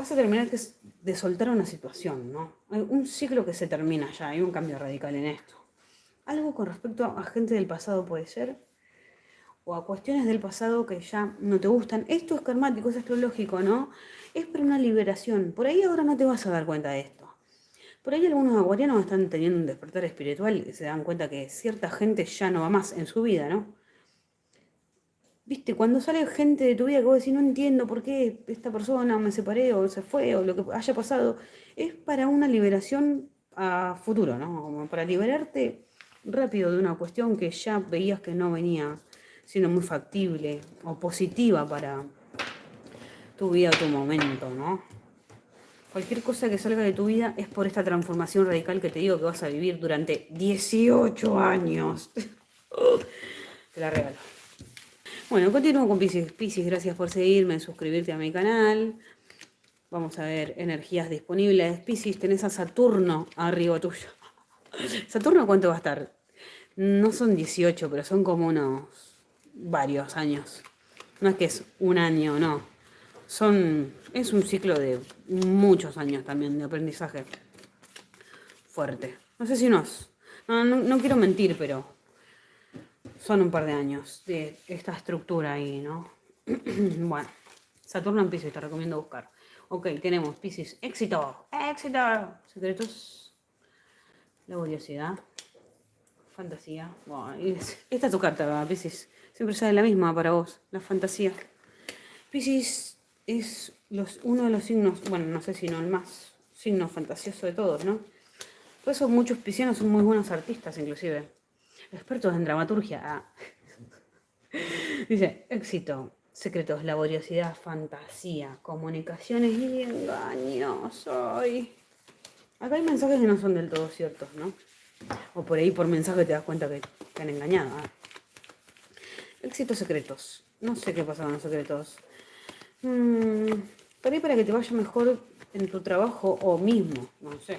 A: vas a terminar de soltar una situación, ¿no? Hay un ciclo que se termina ya, hay un cambio radical en esto. Algo con respecto a gente del pasado puede ser, o a cuestiones del pasado que ya no te gustan. Esto es karmático, es astrológico, ¿no? Es para una liberación. Por ahí ahora no te vas a dar cuenta de esto. Por ahí algunos aguarianos están teniendo un despertar espiritual y se dan cuenta que cierta gente ya no va más en su vida, ¿no? Viste, cuando sale gente de tu vida que vos decís, no entiendo por qué esta persona me separé o se fue o lo que haya pasado, es para una liberación a futuro, ¿no? Como para liberarte rápido de una cuestión que ya veías que no venía siendo muy factible o positiva para tu vida o tu momento, ¿no? Cualquier cosa que salga de tu vida es por esta transformación radical que te digo que vas a vivir durante 18 años. te la regalo. Bueno, continúo con Pisces. Pisces, gracias por seguirme, suscribirte a mi canal. Vamos a ver energías disponibles. Pisces, tenés a Saturno arriba tuyo. ¿Saturno cuánto va a estar? No son 18, pero son como unos varios años. No es que es un año, no. Son, es un ciclo de muchos años también de aprendizaje fuerte. No sé si nos... No, no, quiero mentir, pero son un par de años de esta estructura ahí, ¿no? bueno, Saturno en Pisces, te recomiendo buscar. Ok, tenemos Pisces, éxito, éxito, secretos, laboriosidad, fantasía. Bueno, esta es tu carta, Pisces. Siempre sale la misma para vos, la fantasía. Pisces es los, uno de los signos, bueno, no sé si no el más signo fantasioso de todos, ¿no? Por eso muchos piscianos son muy buenos artistas, inclusive. Expertos en dramaturgia. Dice, éxito, secretos, laboriosidad, fantasía, comunicaciones y engaños. Ay. Acá hay mensajes que no son del todo ciertos, ¿no? O por ahí por mensaje te das cuenta que te han engañado. Ah. Éxitos secretos. No sé qué pasa con los secretos. Mm, por para que te vaya mejor en tu trabajo o mismo, no sé.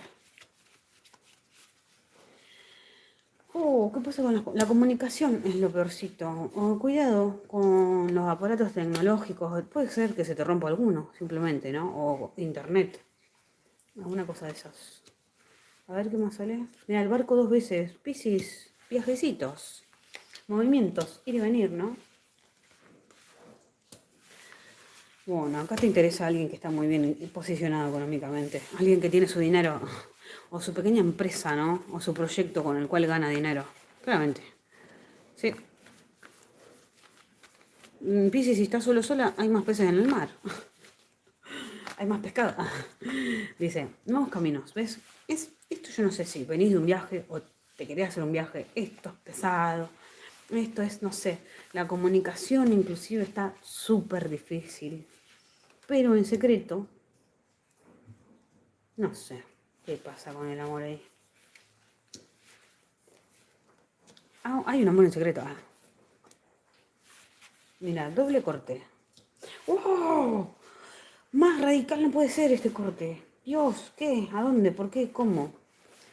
A: Oh, ¿qué pasa con la, comunicación? Es lo peorcito. Oh, cuidado con los aparatos tecnológicos. Puede ser que se te rompa alguno, simplemente, ¿no? O internet. Alguna cosa de esas. A ver qué más sale. Mira, el barco dos veces. Piscis, viajecitos. Movimientos, ir y venir, ¿no? Bueno, acá te interesa alguien que está muy bien posicionado económicamente, alguien que tiene su dinero o su pequeña empresa, ¿no? O su proyecto con el cual gana dinero, claramente. Sí. Mm, Piscis, si estás solo sola, hay más peces en el mar. hay más pescado. Dice, nuevos caminos, ¿ves? Es, esto yo no sé si venís de un viaje o te querés hacer un viaje, esto es pesado, esto es, no sé, la comunicación inclusive está súper difícil. Pero en secreto, no sé qué pasa con el amor ahí. Ah, hay un amor en secreto. Ah. Mira, doble corte. ¡Wow! Más radical no puede ser este corte. Dios, ¿qué? ¿A dónde? ¿Por qué? ¿Cómo?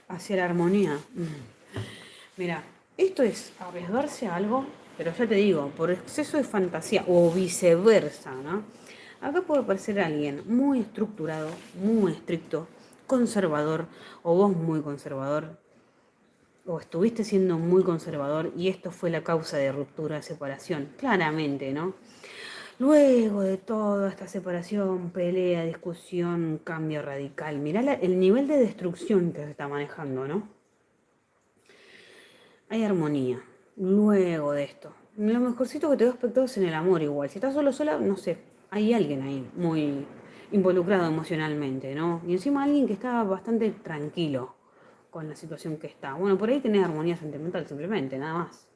A: Hacia la armonía. Mm. Mira, esto es arriesgarse a algo, pero ya te digo, por exceso de fantasía o viceversa, ¿no? Acá puede aparecer alguien muy estructurado, muy estricto, conservador, o vos muy conservador, o estuviste siendo muy conservador y esto fue la causa de ruptura, separación, claramente, ¿no? Luego de toda esta separación, pelea, discusión, cambio radical, mirá el nivel de destrucción que se está manejando, ¿no? hay armonía. Luego de esto. Lo mejorcito que te doy aspecto es en el amor igual. Si estás solo sola, no sé, hay alguien ahí muy involucrado emocionalmente, ¿no? Y encima alguien que está bastante tranquilo con la situación que está. Bueno, por ahí tenés armonía sentimental simplemente, nada más.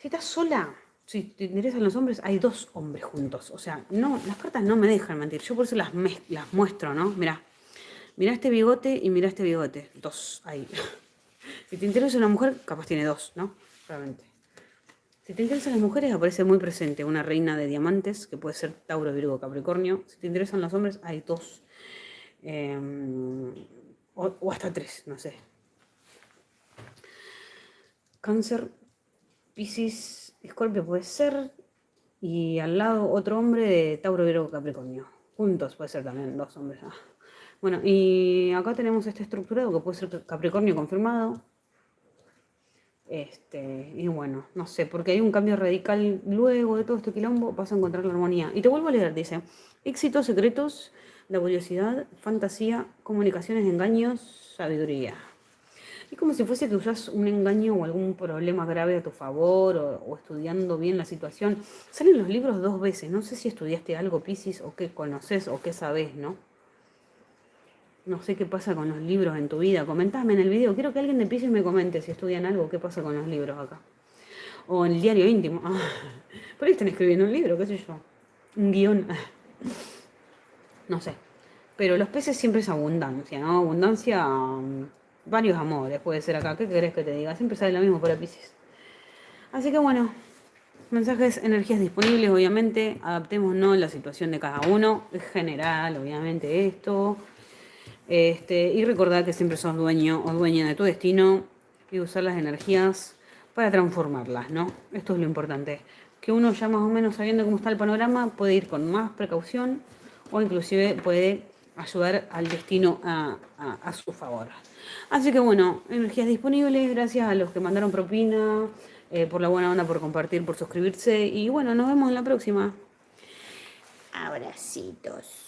A: Si estás sola, si te interesan los hombres, hay dos hombres juntos. O sea, no, las cartas no me dejan mentir. Yo por eso las, las muestro, ¿no? Mira, mira este bigote y mira este bigote. Dos ahí. Si te interesa una mujer, capaz tiene dos, ¿no? Realmente. Si te interesan las mujeres, aparece muy presente una reina de diamantes, que puede ser Tauro, Virgo, Capricornio. Si te interesan los hombres, hay dos. Em, o, hasta tres, no sé. Cáncer, Pisces, Escorpio puede ser. Y al lado otro hombre de Tauro, Virgo, Capricornio. juntos puede ser también dos hombres. Ah. Bueno, y acá tenemos este estructurado que puede ser Capricornio confirmado. Este, y bueno, no sé, porque hay un cambio radical luego de todo este quilombo, vas a encontrar la armonía. Y te vuelvo a leer, dice, éxitos secretos, laboriosidad, fantasía, comunicaciones, engaños, sabiduría. Es como si fuese que usas un engaño o algún problema grave a tu favor o, estudiando bien la situación. Salen los libros dos veces. No sé si estudiaste algo, Pisces, o qué conoces o qué sabes, ¿no? No sé qué pasa con los libros en tu vida. Comentame en el video. Quiero que alguien de Pisces me comente si estudian algo, qué pasa con los libros acá. O en el diario íntimo. Ah, por ahí están escribiendo un libro, qué sé yo. Un guion. No sé. Pero los peces siempre es abundancia, ¿no? Abundancia varios amores puede ser acá. ¿Qué querés que te diga? Siempre sale lo mismo para Pisces. Así que bueno, mensajes, energías disponibles, obviamente. Adaptémonos a la situación de cada uno. Es general, obviamente, esto. Este, y recordar que siempre sos dueño o dueña de tu destino y usar las energías para transformarlas, ¿no? Esto es lo importante. Que uno ya más o menos sabiendo cómo está el panorama puede ir con más precaución o inclusive puede ayudar al destino a, a su favor. Así que bueno, energías disponibles, gracias a los que mandaron propina, eh, por la buena onda, por compartir, por suscribirse. Y bueno, nos vemos en la próxima. Abracitos.